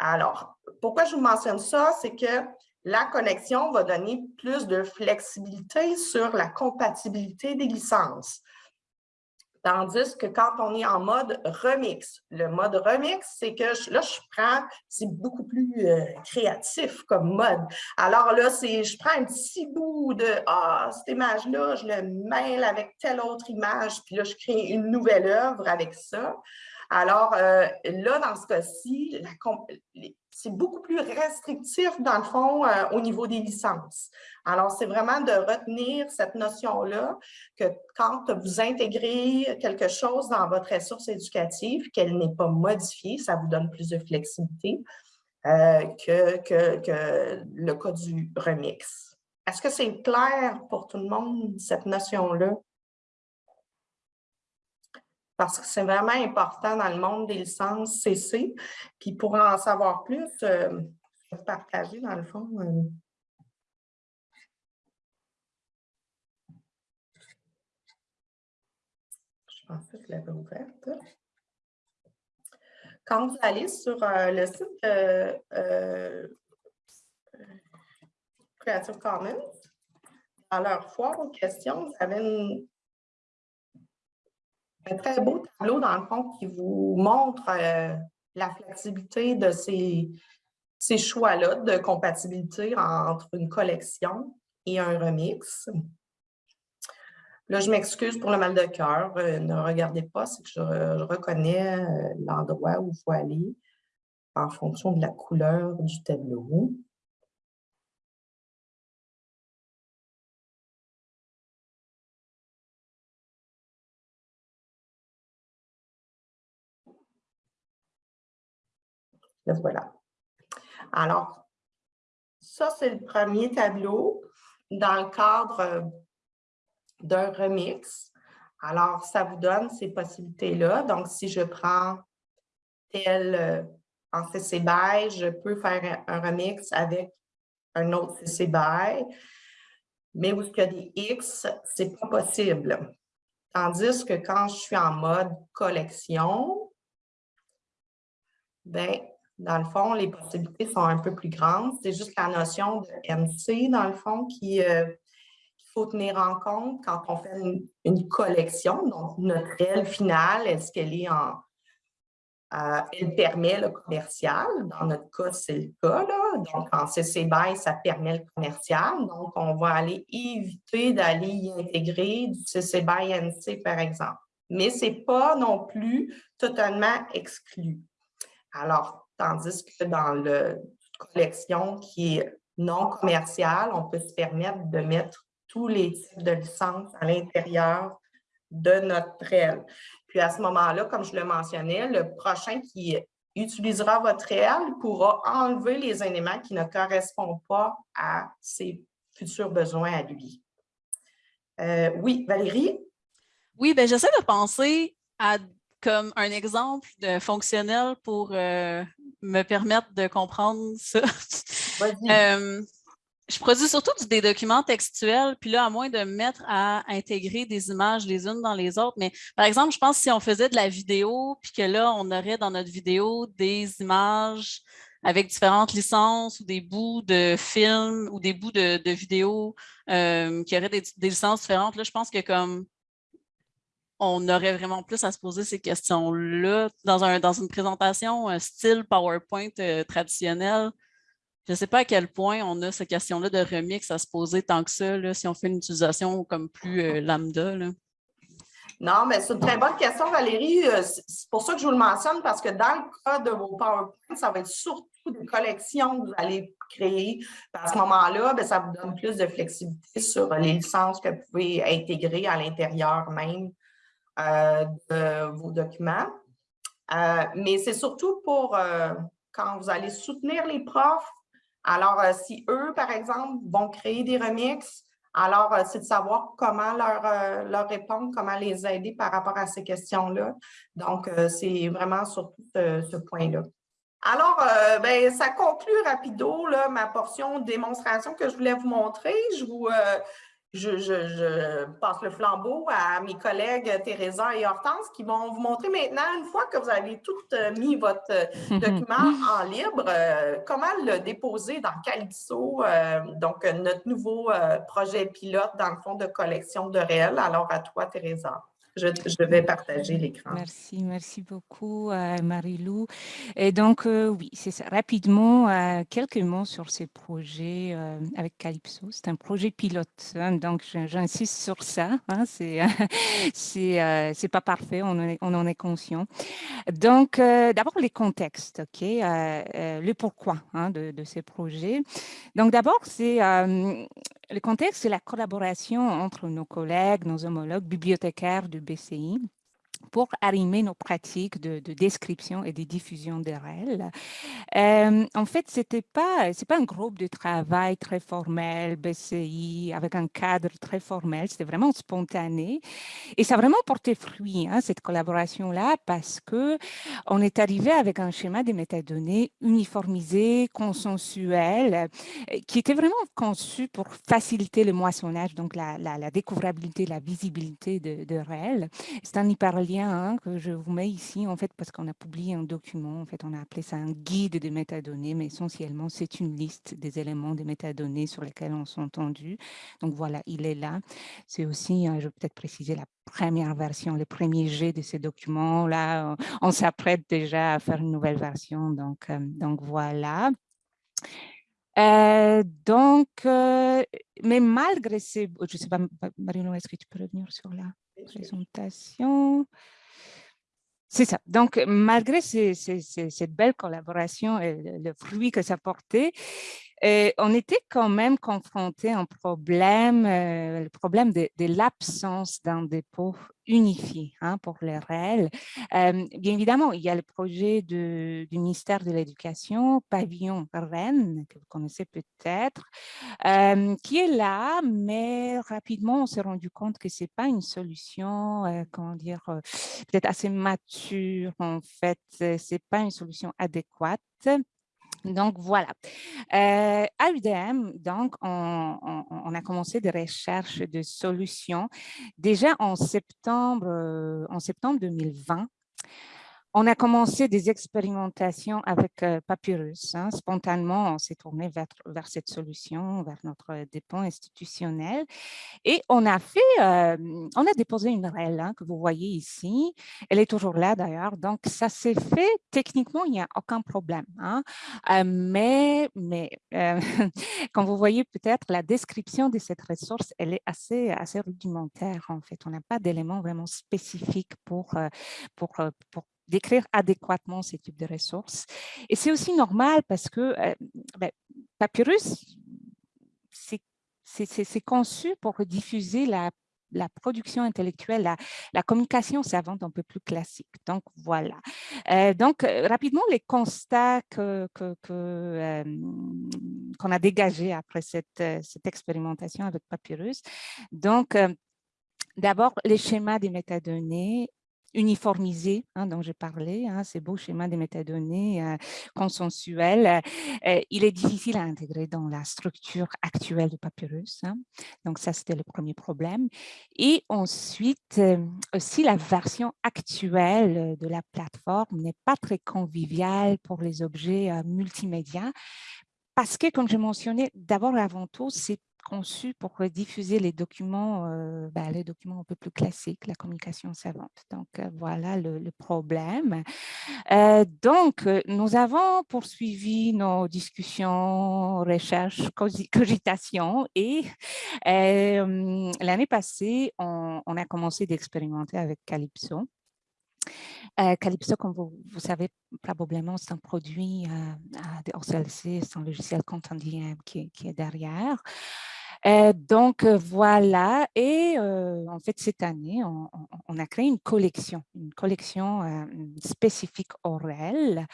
Alors, pourquoi je vous mentionne ça? C'est que la connexion va donner plus de flexibilité sur la compatibilité des licences. Tandis que quand on est en mode remix, le mode remix, c'est que là, je prends, c'est beaucoup plus euh, créatif comme mode. Alors là, c'est je prends un petit bout de Ah, cette image-là, je le mêle avec telle autre image, puis là, je crée une nouvelle œuvre avec ça. Alors euh, là, dans ce cas-ci, c'est beaucoup plus restrictif, dans le fond, euh, au niveau des licences. Alors, c'est vraiment de retenir cette notion-là que quand vous intégrez quelque chose dans votre ressource éducative, qu'elle n'est pas modifiée, ça vous donne plus de flexibilité euh, que, que, que le cas du remix. Est-ce que c'est clair pour tout le monde, cette notion-là? Parce que c'est vraiment important dans le monde des licences CC. Puis pour en savoir plus, euh, je vais partager dans le fond. euh, Je pensais que je l'avais ouverte. Quand vous allez sur euh, le site euh, Creative Commons, dans leur foire aux questions, vous avez une- un très beau tableau, dans le fond, qui vous montre euh, la flexibilité de ces, ces choix-là de compatibilité entre une collection et un remix. Là, je m'excuse pour le mal de cœur. euh, ne regardez pas, c'est que je, je reconnais euh, l'endroit où il faut aller en fonction de la couleur du tableau. Voilà. Alors, ça, c'est le premier tableau dans le cadre euh, d'un remix. Alors, ça vous donne ces possibilités-là. Donc, si je prends tel euh, en CC BY, je peux faire un, remix avec un autre CC BY. Mais où il y a des X, ce n'est pas possible. Tandis que quand je suis en mode collection, ben, dans le fond, les possibilités sont un peu plus grandes. C'est juste la notion de MC, dans le fond, euh, qu'il faut tenir en compte quand on fait une, collection. Donc, notre réelle finale, est-ce qu'elle est en... euh, elle permet le commercial? Dans notre cas, c'est le cas. Donc, en CC BY, ça permet le commercial. Donc, on va aller éviter d'aller y intégrer du CC BY NC, par exemple. Mais ce n'est pas non plus totalement exclu. Alors, tandis que dans le collection qui est non commerciale, on peut se permettre de mettre tous les types de licences à l'intérieur de notre REL. Puis à ce moment-là, comme je le mentionnais, le prochain qui utilisera votre REL pourra enlever les éléments qui ne correspondent pas à ses futurs besoins à lui. Euh, oui, Valérie? Oui, ben j'essaie de penser à comme un exemple de fonctionnel pour euh, me permettre de comprendre ça. Euh, je produis surtout des documents textuels, puis là, à moins de me mettre à intégrer des images les unes dans les autres. Mais par exemple, je pense que si on faisait de la vidéo, puis que là, on aurait dans notre vidéo des images avec différentes licences ou des bouts de films ou des bouts de, vidéos euh, qui auraient des, des, licences différentes, là, je pense que comme on aurait vraiment plus à se poser ces questions-là dans, un, dans une présentation un style PowerPoint euh, traditionnel. Je ne sais pas à quel point on a cette question-là de remix à se poser tant que ça, si on fait une utilisation comme plus euh, lambda. Non, mais c'est une très bonne question, Valérie. Euh, c'est pour ça que je vous le mentionne, parce que dans le cas de vos PowerPoint, ça va être surtout des collections que vous allez créer. À ce moment-là, ben, ça vous donne plus de flexibilité sur les licences que vous pouvez intégrer à l'intérieur même euh, de vos documents. Euh, mais c'est surtout pour euh, quand vous allez soutenir les profs. Alors, si eux, par exemple, vont créer des remixes, alors c'est de savoir comment leur, leur répondre, comment les aider par rapport à ces questions-là. Donc, c'est vraiment surtout ce, ce point-là. Alors, ben, ça conclut rapido ma portion démonstration que je voulais vous montrer. Je vous, je, passe le flambeau à mes collègues Teresa et Hortense qui vont vous montrer maintenant, une fois que vous avez tout euh, mis votre euh, document en libre, euh, comment le déposer dans Calypso, donc notre nouveau projet pilote dans le fond de collection de réels. Alors à toi, Teresa. Je, vais partager l'écran. Merci, merci beaucoup, euh, Marie-Lou. Et donc, euh, oui, c'est ça. Rapidement, euh, quelques mots sur ces projets avec Calypso. C'est un projet pilote, hein, donc j'insiste sur ça. Hein, c'est pas parfait, on en est, on en est conscient. Donc, d'abord, les contextes, OK? le pourquoi hein, de, ces projets. Donc, d'abord, c'est le contexte, c'est la collaboration entre nos collègues, nos homologues bibliothécaires du BCI pour arrimer nos pratiques de, description et de diffusion des règles. Euh, en fait, ce n'est pas, pas un groupe de travail très formel, BCI, avec un cadre très formel, c'était vraiment spontané. Et ça a vraiment porté fruit, hein, cette collaboration-là, parce que on est arrivé avec un schéma des métadonnées uniformisé, consensuel, qui était vraiment conçu pour faciliter le moissonnage, donc la, découvrabilité, la visibilité de, de réels. C'est un hyperlien Hein, que je vous mets ici, en fait, parce qu'on a publié un document, en fait, on a appelé ça un guide des métadonnées, mais essentiellement, c'est une liste des éléments des métadonnées sur lesquels on s'est entendu. Donc voilà, il est là. C'est aussi, hein, je vais peut-être préciser, la première version, le premier jet de ces documents. Là, on s'apprête déjà à faire une nouvelle version, donc, euh, donc voilà. Euh, donc, euh, mais malgré ces, je ne sais pas, Marino, est-ce que tu peux revenir sur la présentation c'est ça. Donc, malgré cette belle collaboration et le fruit que ça portait, et on était quand même confronté à un problème, euh, le problème de, l'absence d'un dépôt unifié hein, pour les réels. Euh, bien évidemment, il y a le projet du ministère de l'Éducation, Pavillon Rennes, que vous connaissez peut-être, euh, qui est là, mais rapidement, on s'est rendu compte que ce n'est pas une solution, comment dire, peut-être assez mature, en fait, ce n'est pas une solution adéquate. Donc, voilà. Euh, à UDM, donc, on, a commencé des recherches de solutions déjà en septembre, euh, en septembre 2020. On a commencé des expérimentations avec euh, Papyrus. Hein. Spontanément, on s'est tourné vers, vers, cette solution, vers notre dépôt institutionnel. Et on a fait, euh, on a déposé une REL hein, que vous voyez ici. Elle est toujours là d'ailleurs. Donc, ça s'est fait. Techniquement, il n'y a aucun problème. Hein. Euh, mais, mais comme vous voyez peut-être, la description de cette ressource, elle est assez, assez rudimentaire en fait. On n'a pas d'éléments vraiment spécifiques pour, pour, pour d'écrire adéquatement ces types de ressources. Et c'est aussi normal parce que euh, ben, Papyrus, c'est conçu pour diffuser la, la production intellectuelle, la, communication savante un peu plus classique. Donc, voilà. Euh, donc, euh, rapidement, les constats qu'on que, que, qu'on a dégagés après cette, cette expérimentation avec Papyrus. Donc, D'abord, les schémas des métadonnées uniformisé hein, dont j'ai parlé, hein, ces beaux schémas des métadonnées euh, consensuels, euh, il est difficile à intégrer dans la structure actuelle du papyrus. Hein. Donc ça, c'était le premier problème. Et ensuite, euh, aussi la version actuelle de la plateforme n'est pas très conviviale pour les objets multimédia parce que, comme je mentionnais, d'abord et avant tout, c'est conçu pour diffuser les documents, euh, ben, les documents un peu plus classiques, la communication savante. Donc, euh, voilà le, problème. Euh, donc, nous avons poursuivi nos discussions, recherches, cogitations et l'année passée, on, on, a commencé d'expérimenter avec Calypso. Calypso, comme vous, savez probablement, c'est un produit de OCLC, c'est un logiciel Contendiem qui, qui est derrière. Euh, donc, euh, voilà. Et euh, en fait, cette année, on, a créé une collection, une collection spécifique Aurel.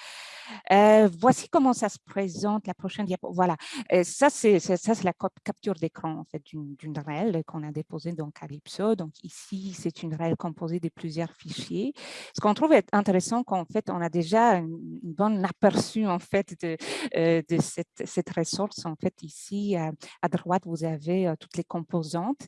voici comment ça se présente, la prochaine diapo. Voilà, ça, c'est la capture d'écran en fait, d'une REL qu'on a déposée dans Calypso. Donc, ici, c'est une REL composée de plusieurs fichiers. Ce qu'on trouve intéressant, qu'en fait, on a déjà une, bonne aperçu en fait, de, de cette, cette, ressource. En fait, ici, à droite, vous avez toutes les composantes.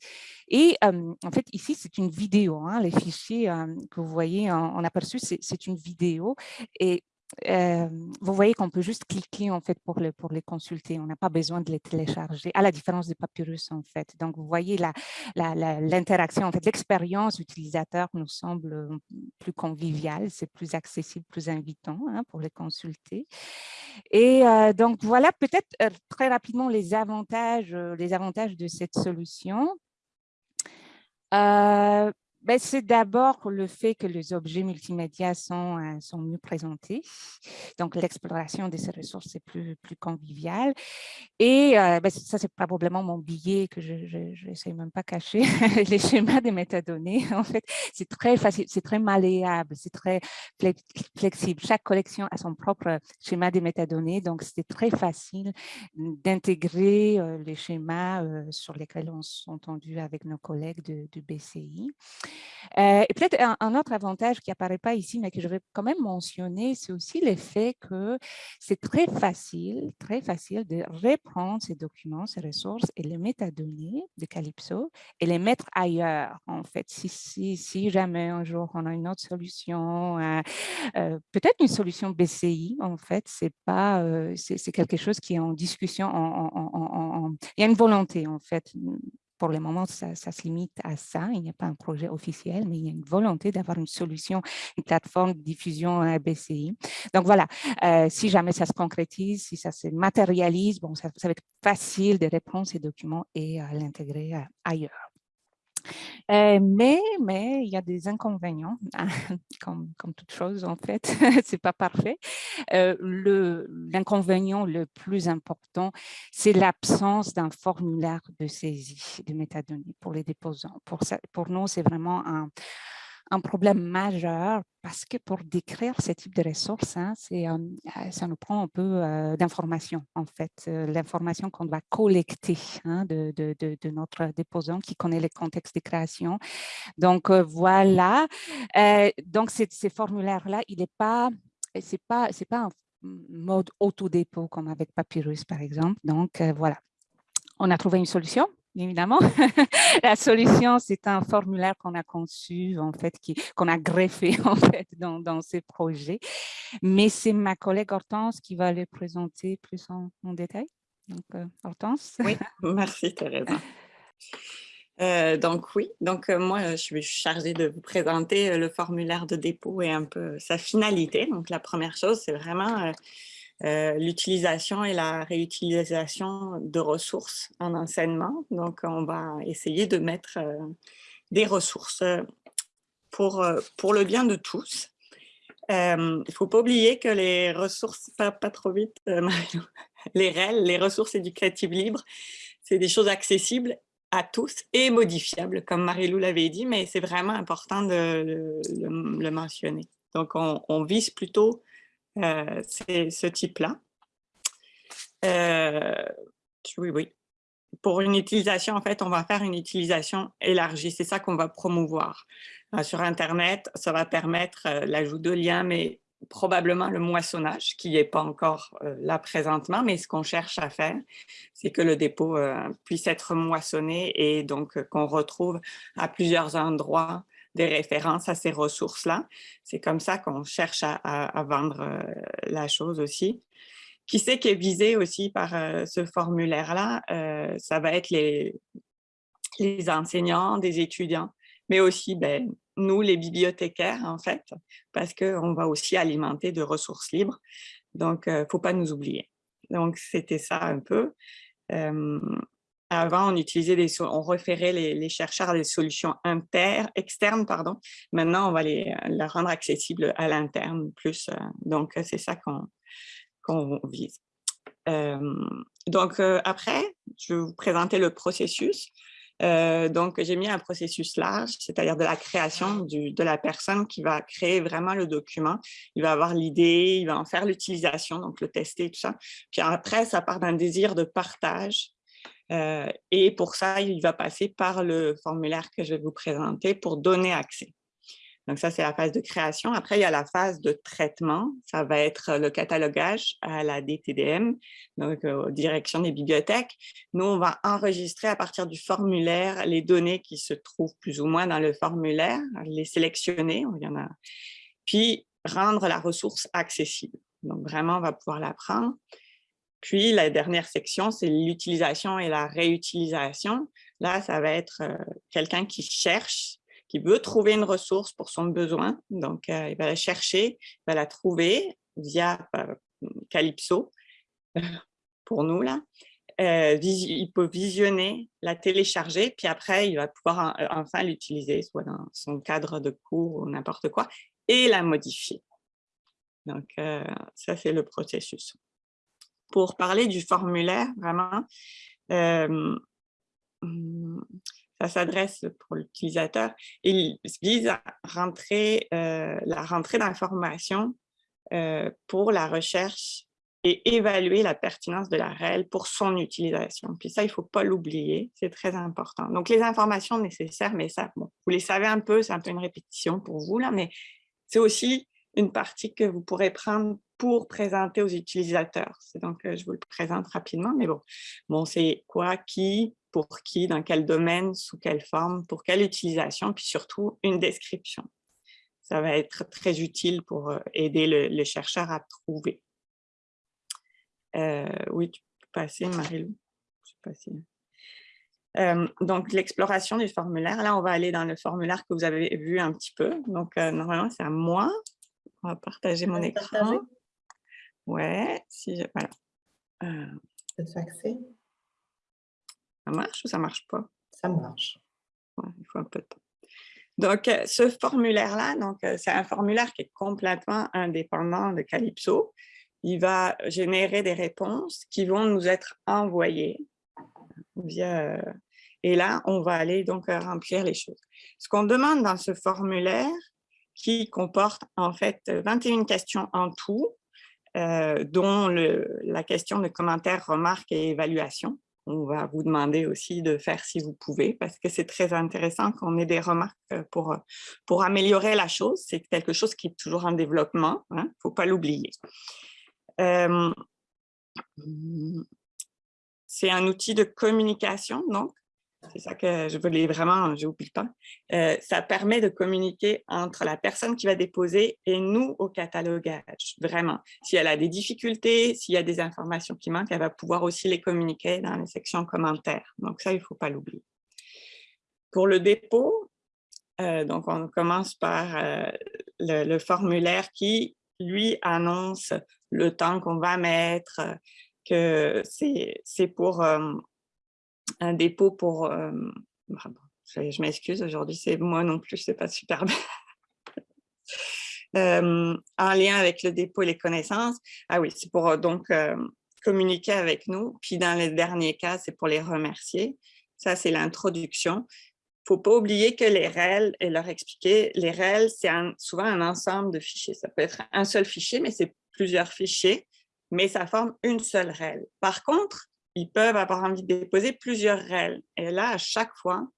Et en fait, ici, c'est une vidéo. Hein, les fichiers que vous voyez en, aperçu, c'est une vidéo. Et vous voyez qu'on peut juste cliquer en fait pour, le, pour les consulter. On n'a pas besoin de les télécharger, à la différence des Papyrus en fait. Donc, vous voyez l'interaction, la, en fait, l'expérience utilisateur nous semble plus conviviale, c'est plus accessible, plus invitant hein, pour les consulter. Et donc, voilà peut-être très rapidement les avantages, les avantages de cette solution. Ben, c'est d'abord le fait que les objets multimédia sont, euh, sont mieux présentés. Donc, l'exploration de ces ressources est plus, conviviale. Et euh, ben, ça, c'est probablement mon billet que je n'essaie même pas cacher. les schémas des métadonnées, en fait, c'est très facile, c'est très malléable, c'est très flexible. Chaque collection a son propre schéma des métadonnées. Donc, c'était très facile d'intégrer euh, les schémas sur lesquels on s'est entendu avec nos collègues de, du BCI. Euh, et peut-être un, autre avantage qui apparaît pas ici, mais que je vais quand même mentionner, c'est aussi le fait que c'est très facile, très facile de reprendre ces documents, ces ressources et les métadonnées de Calypso et les mettre ailleurs, en fait. Si jamais un jour on a une autre solution, euh, euh, peut-être une solution BCI, en fait, c'est pas, c'est quelque chose qui est en discussion, il y a une volonté, en fait, pour le moment, ça, se limite à ça. Il n'y a pas un projet officiel, mais il y a une volonté d'avoir une solution, une plateforme de diffusion à BCI. Donc voilà, euh, si jamais ça se concrétise, si ça se matérialise, bon, ça, va être facile de reprendre ces documents et euh, l'intégrer euh, ailleurs. Euh, mais, mais il y a des inconvénients, comme, comme toute chose en fait, c'est pas parfait. Euh, L'inconvénient le, plus important, c'est l'absence d'un formulaire de saisie de métadonnées pour les déposants. Pour, ça, pour nous, c'est vraiment un, un problème majeur parce que pour décrire ce type de ressources, hein, euh, ça nous prend un peu euh, d'informations, en fait, euh, l'information qu'on doit collecter hein, de, notre déposant qui connaît les contextes de création. Donc, voilà. donc, ces formulaires-là, il n'est pas, c'est pas, c'est pas un mode autodépôt comme avec Papyrus, par exemple. Donc, voilà. On a trouvé une solution évidemment. la solution, c'est un formulaire qu'on a conçu, en fait, qu'on a greffé, en fait, dans, dans ces projets. Mais c'est ma collègue Hortense qui va le présenter plus en, détail. Donc, euh, Hortense? Oui, merci Thérèse. Euh, donc oui, donc euh, moi je suis chargée de vous présenter le formulaire de dépôt et un peu sa finalité. Donc la première chose, c'est vraiment euh, l'utilisation et la réutilisation de ressources en enseignement. Donc, on va essayer de mettre euh, des ressources euh, pour, pour le bien de tous. Il ne faut pas oublier que les ressources, pas, pas trop vite, les REL, les ressources éducatives libres, c'est des choses accessibles à tous et modifiables, comme Marie-Lou l'avait dit, mais c'est vraiment important de le, mentionner. Donc, on, on, vise plutôt euh, c'est ce type-là. Euh, oui, oui. Pour une utilisation, en fait, on va faire une utilisation élargie. C'est ça qu'on va promouvoir. sur Internet, ça va permettre l'ajout de liens, mais probablement le moissonnage, qui n'est pas encore là présentement, mais ce qu'on cherche à faire, c'est que le dépôt puisse être moissonné et donc qu'on retrouve à plusieurs endroits des références à ces ressources-là. C'est comme ça qu'on cherche à, vendre la chose aussi. Qui sait qui est visé aussi par ce formulaire-là? ça va être les, les enseignants, des étudiants, mais aussi ben, nous, les bibliothécaires, en fait, parce qu'on va aussi alimenter de ressources libres. Donc, il ne faut pas nous oublier. Donc, c'était ça un peu. Avant, on utilisait des, on référait les, chercheurs à des solutions inter, externes, pardon. Maintenant, on va les, la rendre accessible à l'interne plus. donc, c'est ça qu'on vise. donc, après, je vais vous présenter le processus. Euh, donc, j'ai mis un processus large, c'est-à-dire de la création de la personne qui va créer vraiment le document. Il va avoir l'idée, il va en faire l'utilisation, donc le tester, tout ça. Puis après, ça part d'un désir de partage. Euh, et pour ça, il va passer par le formulaire que je vais vous présenter pour donner accès. Donc ça, c'est la phase de création. Après, il y a la phase de traitement. Ça va être le catalogage à la DTDM, donc euh, aux directions des bibliothèques. Nous, on va enregistrer à partir du formulaire les données qui se trouvent plus ou moins dans le formulaire, les sélectionner, il y en a, puis rendre la ressource accessible. Donc vraiment, on va pouvoir la prendre. Puis la dernière section, c'est l'utilisation et la réutilisation. Là, ça va être euh, quelqu'un qui cherche qui veut trouver une ressource pour son besoin. Donc, euh, il va la chercher, il va la trouver via euh, Calypso, pour nous là. Il peut visionner, la télécharger, puis après, il va pouvoir enfin l'utiliser, soit dans son cadre de cours ou n'importe quoi, et la modifier. Donc, ça, c'est le processus. Pour parler du formulaire, vraiment, hmm, ça s'adresse pour l'utilisateur. Il vise à rentrer, euh, la rentrée d'informations euh, pour la recherche et évaluer la pertinence de la REL pour son utilisation. Puis ça, il ne faut pas l'oublier, c'est très important. Donc, les informations nécessaires, mais ça, vous les savez un peu, c'est un peu une répétition pour vous, là, mais c'est aussi une partie que vous pourrez prendre pour présenter aux utilisateurs. Donc, euh, je vous le présente rapidement, mais bon, bon c'est quoi, qui, pour qui, dans quel domaine, sous quelle forme, pour quelle utilisation, puis surtout une description. Ça va être très utile pour euh, aider le, chercheur à trouver. Euh, oui, tu peux passer, Marie-Lou. donc, l'exploration du formulaire. Là, on va aller dans le formulaire que vous avez vu un petit peu. Donc, normalement, c'est à moi. On va partager mon écran. Ouais, si je, voilà. Euh, accès? Ça marche ou ça marche pas? Ça marche. il faut un peu de temps. Donc, euh, ce formulaire-là, donc euh, c'est un formulaire qui est complètement indépendant de Calypso. Il va générer des réponses qui vont nous être envoyées via... Et là, on va aller donc remplir les choses. Ce qu'on demande dans ce formulaire, qui comporte en fait 21 questions en tout, euh, dont la question de commentaires, remarques et évaluations. On va vous demander aussi de faire si vous pouvez, parce que c'est très intéressant qu'on ait des remarques euh, pour, pour améliorer la chose. C'est quelque chose qui est toujours en développement, il hein, ne faut pas l'oublier. Euh, c'est un outil de communication, donc c'est ça que je voulais vraiment, je n'oublie pas. Euh, ça permet de communiquer entre la personne qui va déposer et nous au catalogage, vraiment. Si elle a des difficultés, s'il y a des informations qui manquent, elle va pouvoir aussi les communiquer dans les sections commentaires. Donc ça, il ne faut pas l'oublier. Pour le dépôt, euh, donc on commence par euh, le, formulaire qui, lui, annonce le temps qu'on va mettre, que c'est pour un dépôt pour... Euh, je, m'excuse, aujourd'hui, c'est moi non plus, c'est pas super bien. Euh, en lien avec le dépôt et les connaissances. Ah oui, c'est pour euh, donc communiquer avec nous. Puis dans le dernier cas, c'est pour les remercier. Ça, c'est l'introduction. Il ne faut pas oublier que les REL, et leur expliquer, les REL, c'est souvent un ensemble de fichiers. Ça peut être un seul fichier, mais c'est plusieurs fichiers, mais ça forme une seule REL. Par contre, ils peuvent avoir envie de déposer plusieurs REL. Et là, à chaque fois,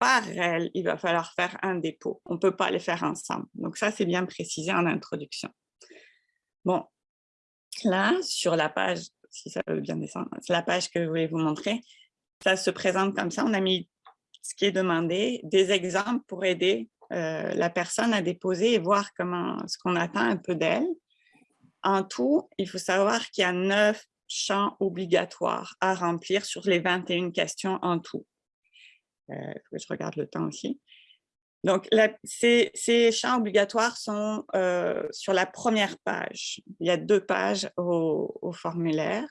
par elle, il va falloir faire un dépôt. On ne peut pas les faire ensemble. Donc ça, c'est bien précisé en introduction. Bon, là, sur la page, si ça veut bien descendre, la page que je voulais vous montrer. Ça se présente comme ça. On a mis ce qui est demandé, des exemples pour aider euh, la personne à déposer et voir comment ce qu'on attend un peu d'elle. En tout, il faut savoir qu'il y a neuf champs obligatoires à remplir sur les 21 questions en tout. Euh, je regarde le temps aussi. Donc, ces, champs obligatoires sont euh, sur la première page. Il y a deux pages au, formulaire.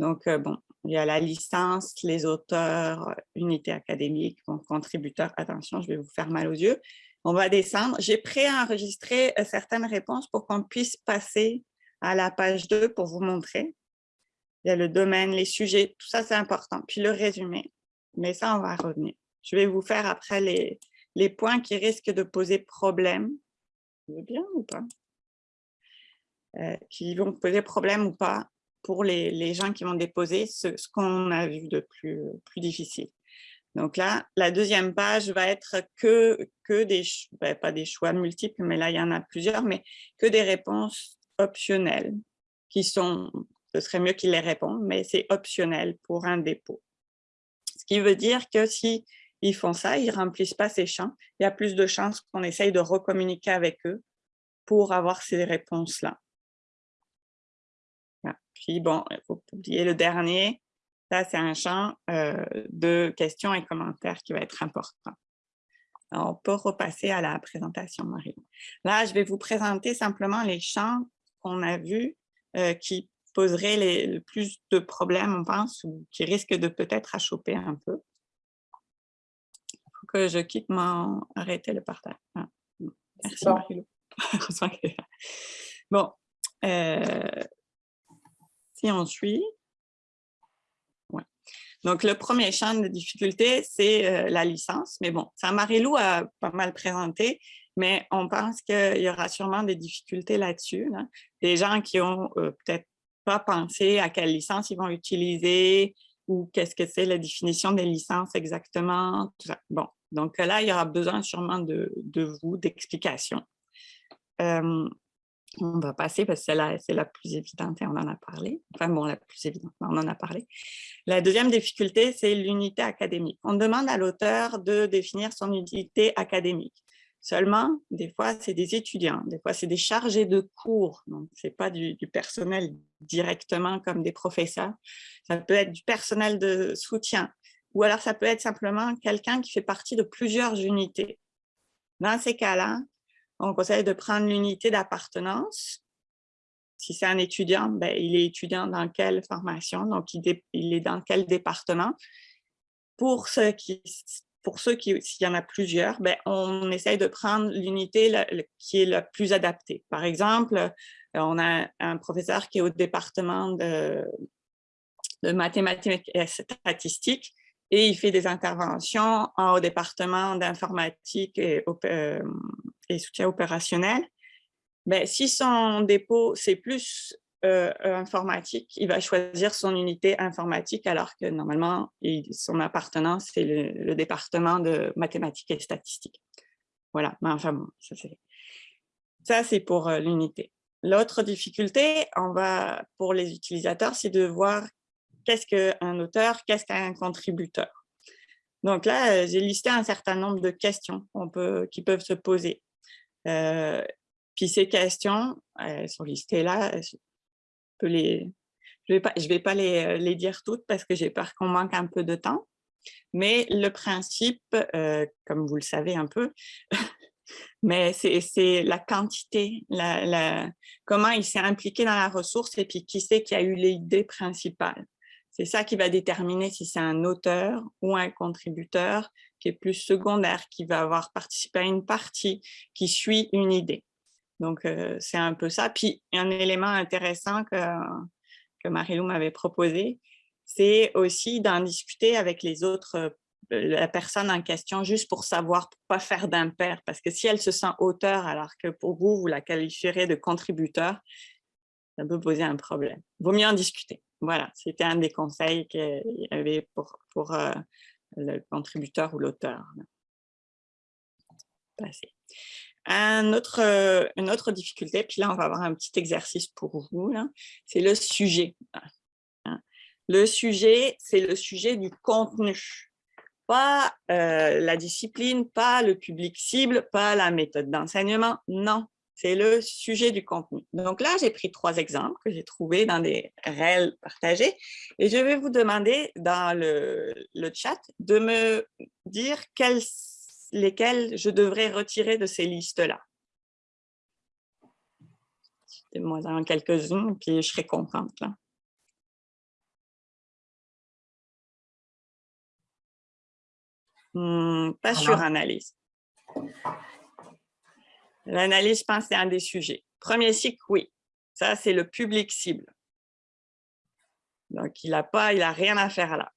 Donc, euh, bon, il y a la licence, les auteurs, unité académique, contributeurs. Attention, je vais vous faire mal aux yeux. On va descendre. J'ai préenregistré certaines réponses pour qu'on puisse passer à la page 2 pour vous montrer. Il y a le domaine, les sujets, tout ça c'est important. Puis le résumé, mais ça on va revenir. Je vais vous faire après les, les points qui risquent de poser problème. Bien ou pas? Euh, Qui vont poser problème ou pas pour les, les gens qui vont déposer ce, ce qu'on a vu de plus, plus difficile. Donc là, la deuxième page va être que, que des, ben, pas des choix multiples, mais là, il y en a plusieurs, mais que des réponses optionnelles qui sont, ce serait mieux qu'ils les répondent, mais c'est optionnel pour un dépôt. Ce qui veut dire que si ils font ça, ils ne remplissent pas ces champs, il y a plus de chances qu'on essaye de recommuniquer avec eux pour avoir ces réponses-là. Puis bon, il faut oublier le dernier, ça c'est un champ euh, de questions et commentaires qui va être important. on peut repasser à la présentation, Marie. Là, je vais vous présenter simplement les champs qu'on a vus euh, qui poseraient le plus de problèmes, on pense, ou qui risquent de peut-être choper un peu que je quitte mon... Arrêtez le partage. Ah, merci, bon. bon, euh, si on suit. Ouais. Donc, le premier champ de difficulté, c'est euh, la licence. Mais bon, ça Marie-Lou a pas mal présenté, mais on pense qu'il y aura sûrement des difficultés là-dessus. Des gens qui ont euh, peut-être pas pensé à quelle licence ils vont utiliser, ou qu'est-ce que c'est la définition des licences exactement. Bon, donc là, il y aura besoin sûrement de, vous, d'explications. Euh, on va passer parce que c'est la, la, plus évidente et on en a parlé. Enfin bon, la plus évidente, on en a parlé. La deuxième difficulté, c'est l'unité académique. On demande à l'auteur de définir son unité académique. Seulement, des fois, c'est des étudiants, des fois, c'est des chargés de cours. Donc, ce n'est pas du, personnel directement comme des professeurs. Ça peut être du personnel de soutien, ou alors ça peut être simplement quelqu'un qui fait partie de plusieurs unités. Dans ces cas-là, on conseille de prendre l'unité d'appartenance. Si c'est un étudiant, ben, il est étudiant dans quelle formation, donc il, est dans quel département. Pour ceux qui, pour ceux qui, s'il y en a plusieurs, ben, on essaye de prendre l'unité qui est la plus adaptée. Par exemple, on a un professeur qui est au département de, mathématiques et statistiques, et il fait des interventions au département d'informatique et, euh, soutien opérationnel. Mais si son dépôt, c'est plus euh, informatique, il va choisir son unité informatique alors que normalement, son appartenance, c'est le, département de mathématiques et statistiques. Voilà, mais enfin bon, ça c'est pour euh, l'unité. L'autre difficulté, on va, pour les utilisateurs, c'est de voir qu'est-ce qu'un auteur, qu'est-ce qu'un contributeur. Donc là, euh, j'ai listé un certain nombre de questions peut, qui peuvent se poser. Euh, puis ces questions, elles sont listées là. Je ne vais pas, pas les, dire toutes parce que j'ai peur qu'on manque un peu de temps. Mais le principe, euh, comme vous le savez un peu, mais c'est la quantité, comment il s'est impliqué dans la ressource et puis qui c'est qui a eu l'idée principale. C'est ça qui va déterminer si c'est un auteur ou un contributeur qui est plus secondaire, qui va avoir participé à une partie, qui suit une idée. Donc, euh, c'est un peu ça. Puis, un élément intéressant que, que Marilou m'avait proposé, c'est aussi d'en discuter avec les autres, euh, la personne en question, juste pour savoir, pour pas faire d'impair. Parce que si elle se sent auteur, alors que pour vous, vous la qualifierez de contributeur, ça peut poser un problème. Vaut mieux en discuter. Voilà, c'était un des conseils qu'il y avait pour, euh, le contributeur ou l'auteur. Euh, une autre difficulté, puis là, on va avoir un petit exercice pour vous, c'est le sujet. Hein. Le sujet, c'est le sujet du contenu. Pas euh, la discipline, pas le public cible, pas la méthode d'enseignement, non, c'est le sujet du contenu. Donc là, j'ai pris trois exemples que j'ai trouvés dans des réels partagés et je vais vous demander dans le, le chat de me dire quels lesquels je devrais retirer de ces listes-là. Moi, en quelques-unes, puis je serai contente. Là. Hmm, pas sur analyse. L'analyse, je pense, c'est un des sujets. Premier cycle, oui. Ça, c'est le public cible. Donc, il n'a pas, il a rien à faire là.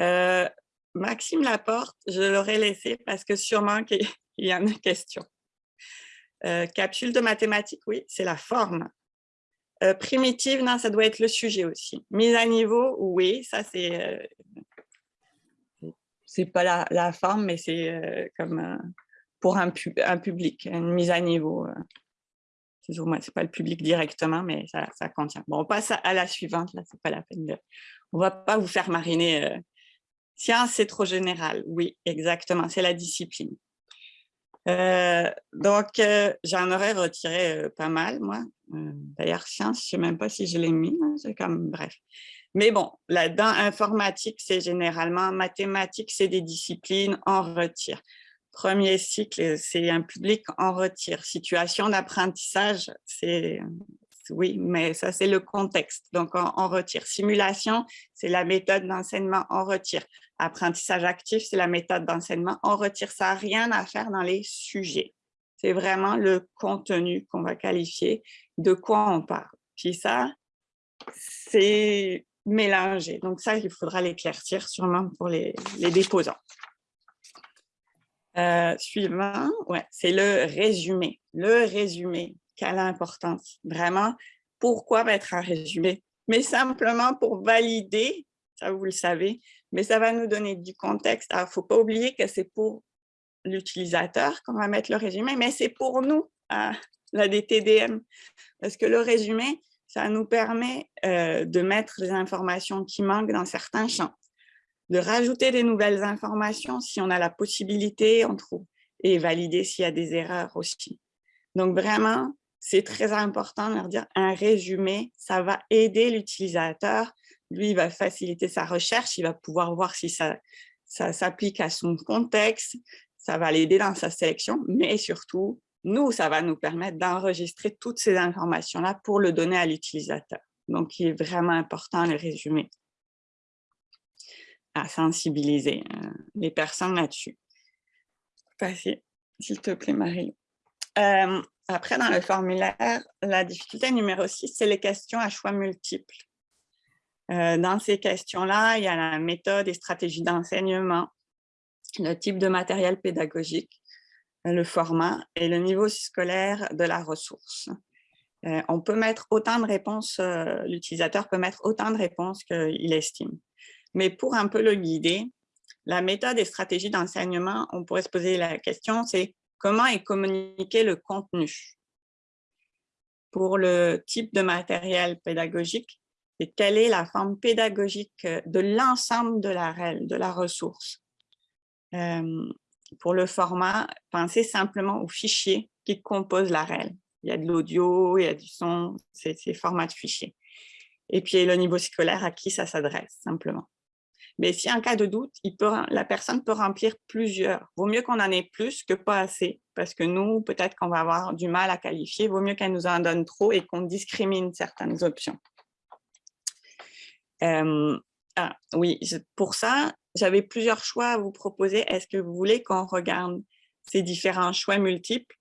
Euh, Maxime Laporte, je l'aurais laissé parce que sûrement qu'il y a une question. Euh, capsule de mathématiques, oui, c'est la forme. Euh, primitive, non, ça doit être le sujet aussi. Mise à niveau, oui, ça c'est... c'est pas la, forme, mais c'est comme pour un, un, public, une mise à niveau. Ce n'est pas le public directement, mais ça, ça contient. Bon, on passe à, la suivante, là, c'est pas la peine de... On va pas vous faire mariner Science, c'est trop général. Oui, exactement, c'est la discipline. Euh, donc, euh, j'en aurais retiré euh, pas mal, moi. D'ailleurs, science, je ne sais même pas si je l'ai mis, hein, c'est comme, bref. Mais bon, là-dedans, informatique, c'est généralement, mathématiques, c'est des disciplines, en retire. Premier cycle, c'est un public en retire. Situation d'apprentissage, c'est oui, mais ça, c'est le contexte. Donc, on, retire. Simulation, c'est la méthode d'enseignement, on retire. Apprentissage actif, c'est la méthode d'enseignement, on retire. Ça rien à faire dans les sujets. C'est vraiment le contenu qu'on va qualifier, de quoi on parle. Puis ça, c'est mélangé. Donc ça, il faudra l'éclaircir sûrement pour les, déposants. Euh, suivant, ouais, c'est le résumé. Le résumé, quelle importance. Vraiment, pourquoi mettre un résumé? Mais simplement pour valider, ça vous le savez, mais ça va nous donner du contexte. il ne faut pas oublier que c'est pour l'utilisateur qu'on va mettre le résumé, mais c'est pour nous, la DTDM, parce que le résumé, ça nous permet euh, de mettre les informations qui manquent dans certains champs, de rajouter des nouvelles informations si on a la possibilité, on trouve, et valider s'il y a des erreurs aussi. Donc vraiment, c'est très important de leur dire un résumé, ça va aider l'utilisateur. Lui, il va faciliter sa recherche, il va pouvoir voir si ça, s'applique à son contexte, ça va l'aider dans sa sélection, mais surtout, nous, ça va nous permettre d'enregistrer toutes ces informations-là pour le donner à l'utilisateur. Donc, il est vraiment important le résumé à sensibiliser euh, les personnes là-dessus. s'il te plaît, Marie. Euh, après, dans le formulaire, la difficulté numéro 6, c'est les questions à choix multiples. Euh, dans ces questions-là, il y a la méthode et stratégie d'enseignement, le type de matériel pédagogique, le format et le niveau scolaire de la ressource. Euh, on peut mettre autant de réponses, euh, l'utilisateur peut mettre autant de réponses qu'il estime. Mais pour un peu le guider, la méthode et stratégie d'enseignement, on pourrait se poser la question, c'est Comment est communiqué le contenu? Pour le type de matériel pédagogique, et quelle est la forme pédagogique de l'ensemble de la de la ressource? Euh, Pour le format, pensez simplement aux fichiers qui composent la REL. Il y a de l'audio, il y a du son, c'est ces formats de fichiers. Et puis le niveau scolaire à qui ça s'adresse, simplement. Mais si en cas de doute, il peut, la personne peut remplir plusieurs. Vaut mieux qu'on en ait plus que pas assez, parce que nous, peut-être qu'on va avoir du mal à qualifier. Vaut mieux qu'elle nous en donne trop et qu'on discrimine certaines options. Ah, oui, pour ça, j'avais plusieurs choix à vous proposer. Est-ce que vous voulez qu'on regarde ces différents choix multiples?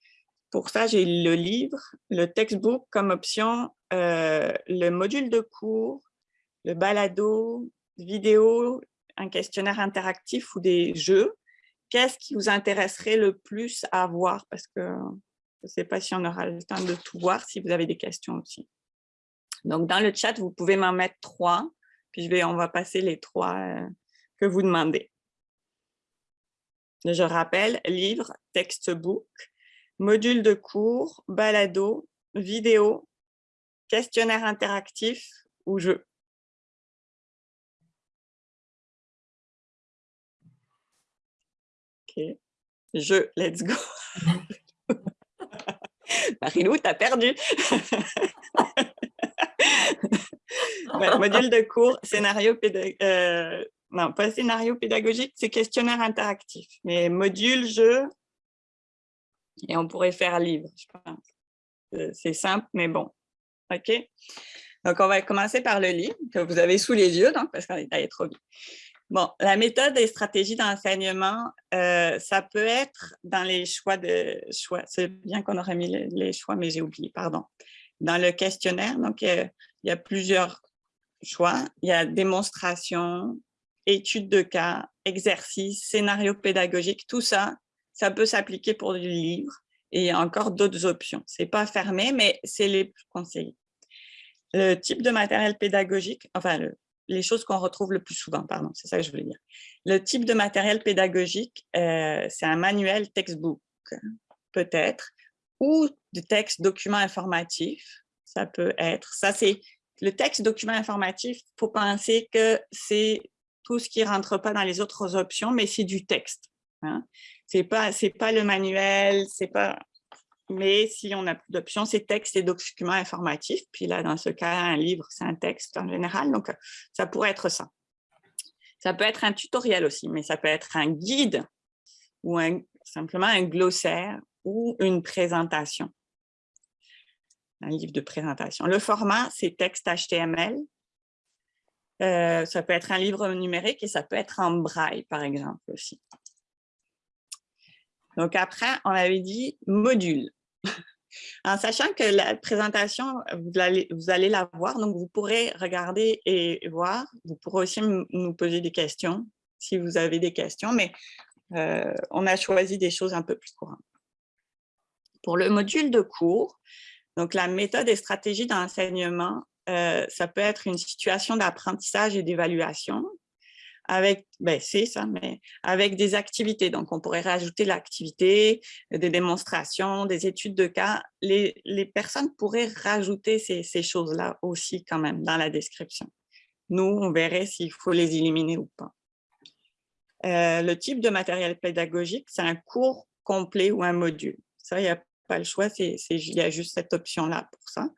Pour ça, j'ai le livre, le textbook comme option, euh, le module de cours, le balado, vidéo, un questionnaire interactif ou des jeux, qu'est-ce qui vous intéresserait le plus à voir? Parce que je ne sais pas si on aura le temps de tout voir, si vous avez des questions aussi. Donc, dans le chat, vous pouvez m'en mettre trois, puis je vais, on va passer les trois euh, que vous demandez. Je rappelle, livre, textbook, module de cours, balado, vidéo, questionnaire interactif ou jeu. Ok, jeu, let's go. Marilou, t'as perdu. module de cours, scénario pédagogique, euh, non, pas scénario pédagogique, c'est questionnaire interactif. Mais module, jeu, et on pourrait faire livre, je pense. Euh, c'est simple, mais bon. OK? Donc, on va commencer par le livre que vous avez sous les yeux, donc, parce qu'on est allé trop vite. Bon, la méthode et stratégie d'enseignement, euh, ça peut être dans les choix de choix. C'est bien qu'on aurait mis les, choix, mais j'ai oublié, pardon. Dans le questionnaire, donc, il y a plusieurs choix. Il y a démonstration, étude de cas, exercice, scénario pédagogique, tout ça, ça peut s'appliquer pour du livre et encore d'autres options. Ce n'est pas fermé, mais c'est les plus conseillés. Le type de matériel pédagogique, enfin, les choses qu'on retrouve le plus souvent, pardon, c'est ça que je voulais dire. Le type de matériel pédagogique, euh, c'est un manuel textbook, peut-être, ou du texte document informatif, ça peut être. Ça, c'est le texte document informatif, il faut penser que c'est tout ce qui ne rentre pas dans les autres options, mais c'est du texte. Hein. C'est pas, pas le manuel, c'est pas. Mais si on a plus d'options, c'est texte et documents informatifs. Puis là, dans ce cas, un livre, c'est un texte en général. Donc, ça pourrait être ça. Ça peut être un tutoriel aussi, mais ça peut être un guide ou simplement un glossaire ou une présentation. Un livre de présentation. Le format, c'est texte HTML. Euh, ça peut être un livre numérique et ça peut être en braille, par exemple, aussi. Donc après, on avait dit module. En sachant que la présentation, vous allez, vous allez la voir, donc vous pourrez regarder et voir. Vous pourrez aussi nous poser des questions si vous avez des questions, mais euh, on a choisi des choses un peu plus courantes. Pour le module de cours, donc la méthode et stratégie d'enseignement, euh, ça peut être une situation d'apprentissage et d'évaluation avec, ben c'est ça, mais avec des activités. Donc, on pourrait rajouter l'activité, des démonstrations, des études de cas. Les, les personnes pourraient rajouter ces, ces choses-là aussi quand même dans la description. Nous, on verrait s'il faut les éliminer ou pas. Euh, le type de matériel pédagogique, c'est un cours complet ou un module. Ça, il n'y a pas le choix, il y a juste cette option-là pour ça.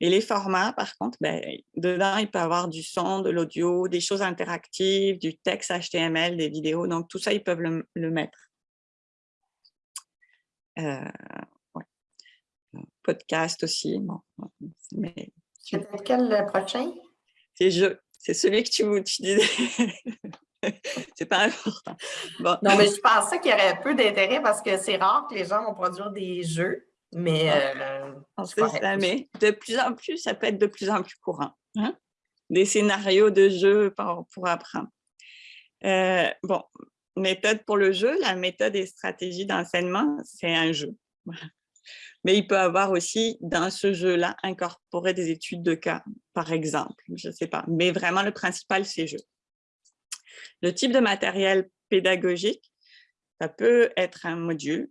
Et les formats, par contre, ben, dedans, il peut y avoir du son, de l'audio, des choses interactives, du texte HTML, des vidéos. Donc, tout ça, ils peuvent le, mettre. Euh, Podcast aussi. Bon, mais... C'est quel le prochain? C'est je. C'est celui que tu, tu disais. c'est pas important. Bon. Non, mais je pensais qu'il y aurait peu d'intérêt parce que c'est rare que les gens vont produire des jeux. Mais, euh, de plus en plus, ça peut être de plus en plus courant. Hein? Des scénarios de jeu pour, apprendre. Euh, bon, méthode pour le jeu, la méthode et stratégie d'enseignement, c'est un jeu. Mais il peut avoir aussi, dans ce jeu-là, incorporer des études de cas, par exemple, je ne sais pas. Mais vraiment, le principal, c'est jeu. Le type de matériel pédagogique, ça peut être un module,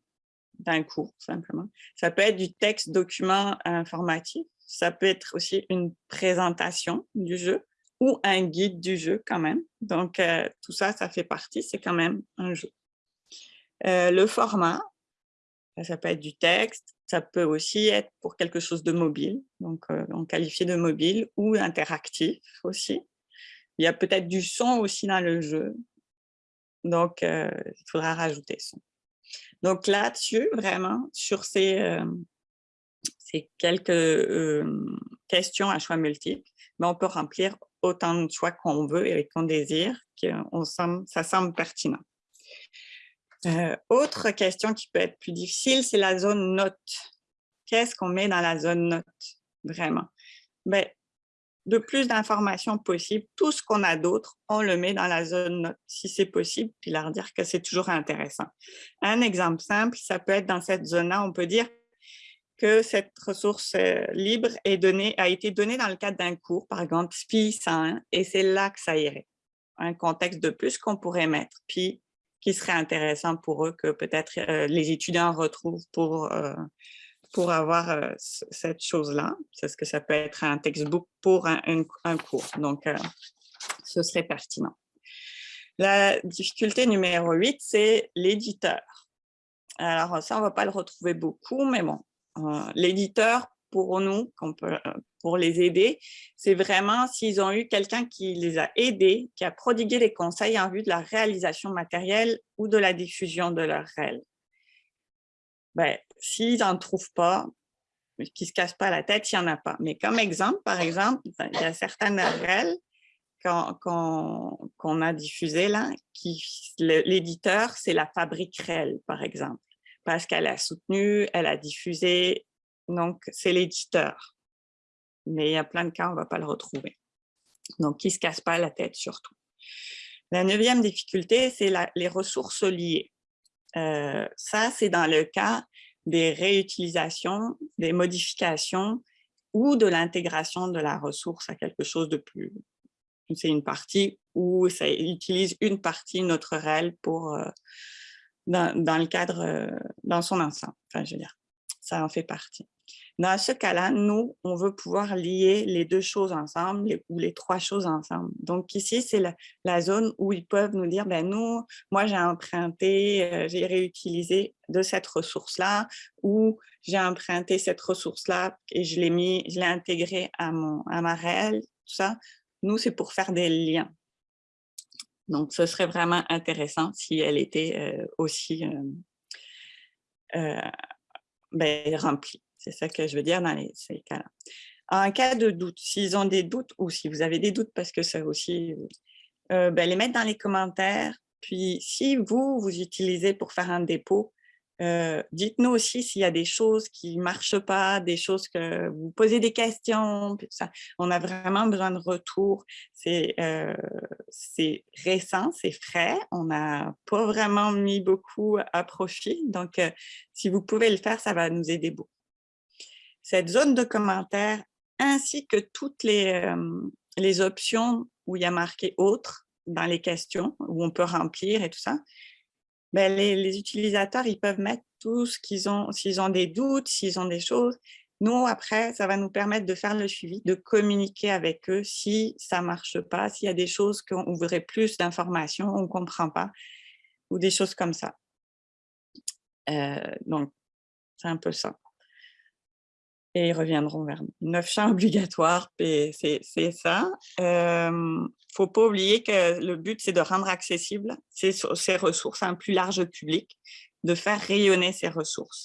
d'un cours, simplement. Ça peut être du texte document informatif, ça peut être aussi une présentation du jeu ou un guide du jeu quand même. Donc, euh, tout ça, ça fait partie, c'est quand même un jeu. Euh, le format, ça peut être du texte, ça peut aussi être pour quelque chose de mobile, donc euh, on qualifie de mobile ou interactif aussi. Il y a peut-être du son aussi dans le jeu, donc il faudra rajouter son. Donc là-dessus, vraiment, sur ces, euh, ces quelques euh, questions à choix multiples, ben, on peut remplir autant de choix qu'on veut et qu'on désire, qu'on ça semble pertinent. Euh, autre question qui peut être plus difficile, c'est la zone note. Qu'est-ce qu'on met dans la zone note, vraiment? Ben, de plus d'informations possibles. Tout ce qu'on a d'autre, on le met dans la zone note, si c'est possible, puis leur dire que c'est toujours intéressant. Un exemple simple, ça peut être dans cette zone-là, on peut dire que cette ressource euh, libre est donnée, a été donnée dans le cadre d'un cours, par exemple SPI 101, et c'est là que ça irait. Un contexte de plus qu'on pourrait mettre, puis qui serait intéressant pour eux que peut-être euh, les étudiants retrouvent pour, euh, pour avoir cette chose-là. C'est ce que ça peut être un textbook pour un, un cours. Donc, ce serait pertinent. La difficulté numéro 8, c'est l'éditeur. Alors ça, on ne va pas le retrouver beaucoup, mais bon, euh, l'éditeur, pour nous, euh, pour les aider, c'est vraiment s'ils ont eu quelqu'un qui les a aidés, qui a prodigué des conseils en vue de la réalisation matérielle ou de la diffusion de leur REL. Ben, s'ils n'en trouvent pas, qui ne se cassent pas la tête, il n'y en a pas. Mais comme exemple, par exemple, il y a certaines REL qu'on a diffusées là, qui l'éditeur, c'est la fabrique REL, par exemple parce qu'elle a soutenu, elle a diffusé, donc c'est l'éditeur. Mais il y a plein de cas, on ne va pas le retrouver. Donc, qui ne se casse pas la tête surtout. La neuvième difficulté, c'est les ressources liées. Euh, ça, c'est dans le cas des réutilisations, des modifications ou de l'intégration de la ressource à quelque chose de plus... C'est une partie où ça utilise une partie, notre réel pour, euh, dans, le cadre, euh, dans son ensemble. Enfin, je veux dire, ça en fait partie. Dans ce cas-là, nous, on veut pouvoir lier les deux choses ensemble ou les trois choses ensemble. Donc ici, c'est la, zone où ils peuvent nous dire, ben nous, moi j'ai emprunté, euh, j'ai réutilisé de cette ressource-là ou j'ai emprunté cette ressource-là et je l'ai mis, je l'ai intégré à, mon, à ma réelle, tout ça. Nous, c'est pour faire des liens. Donc, ce serait vraiment intéressant si elle était euh, aussi euh, euh, ben, remplie. C'est ça que je veux dire dans les, ces cas-là. En cas de doute, s'ils ont des doutes ou si vous avez des doutes, parce que ça aussi, ben, les mettre dans les commentaires. Puis, si vous, vous utilisez pour faire un dépôt, euh, dites-nous aussi s'il y a des choses qui ne marchent pas, des choses que vous posez des questions. On a vraiment besoin de retour. Euh, c'est récent, c'est frais. On n'a pas vraiment mis beaucoup à profit. Donc, euh, si vous pouvez le faire, ça va nous aider beaucoup. Cette zone de commentaires ainsi que toutes les, les options où il y a marqué « Autres » dans les questions, où on peut remplir et tout ça, ben, les, utilisateurs, ils peuvent mettre tout ce qu'ils ont, s'ils ont des doutes, s'ils ont des choses. Nous, après, ça va nous permettre de faire le suivi, de communiquer avec eux si ça ne marche pas, s'il y a des choses qu'on voudrait plus d'informations, on ne comprend pas, ou des choses comme ça. Euh, donc, c'est un peu ça. Et ils reviendront vers nous. Neuf champs obligatoires, c'est ça. Euh, faut pas oublier que le but, c'est de rendre accessible ces, ces, ressources à un plus large public, de faire rayonner ces ressources.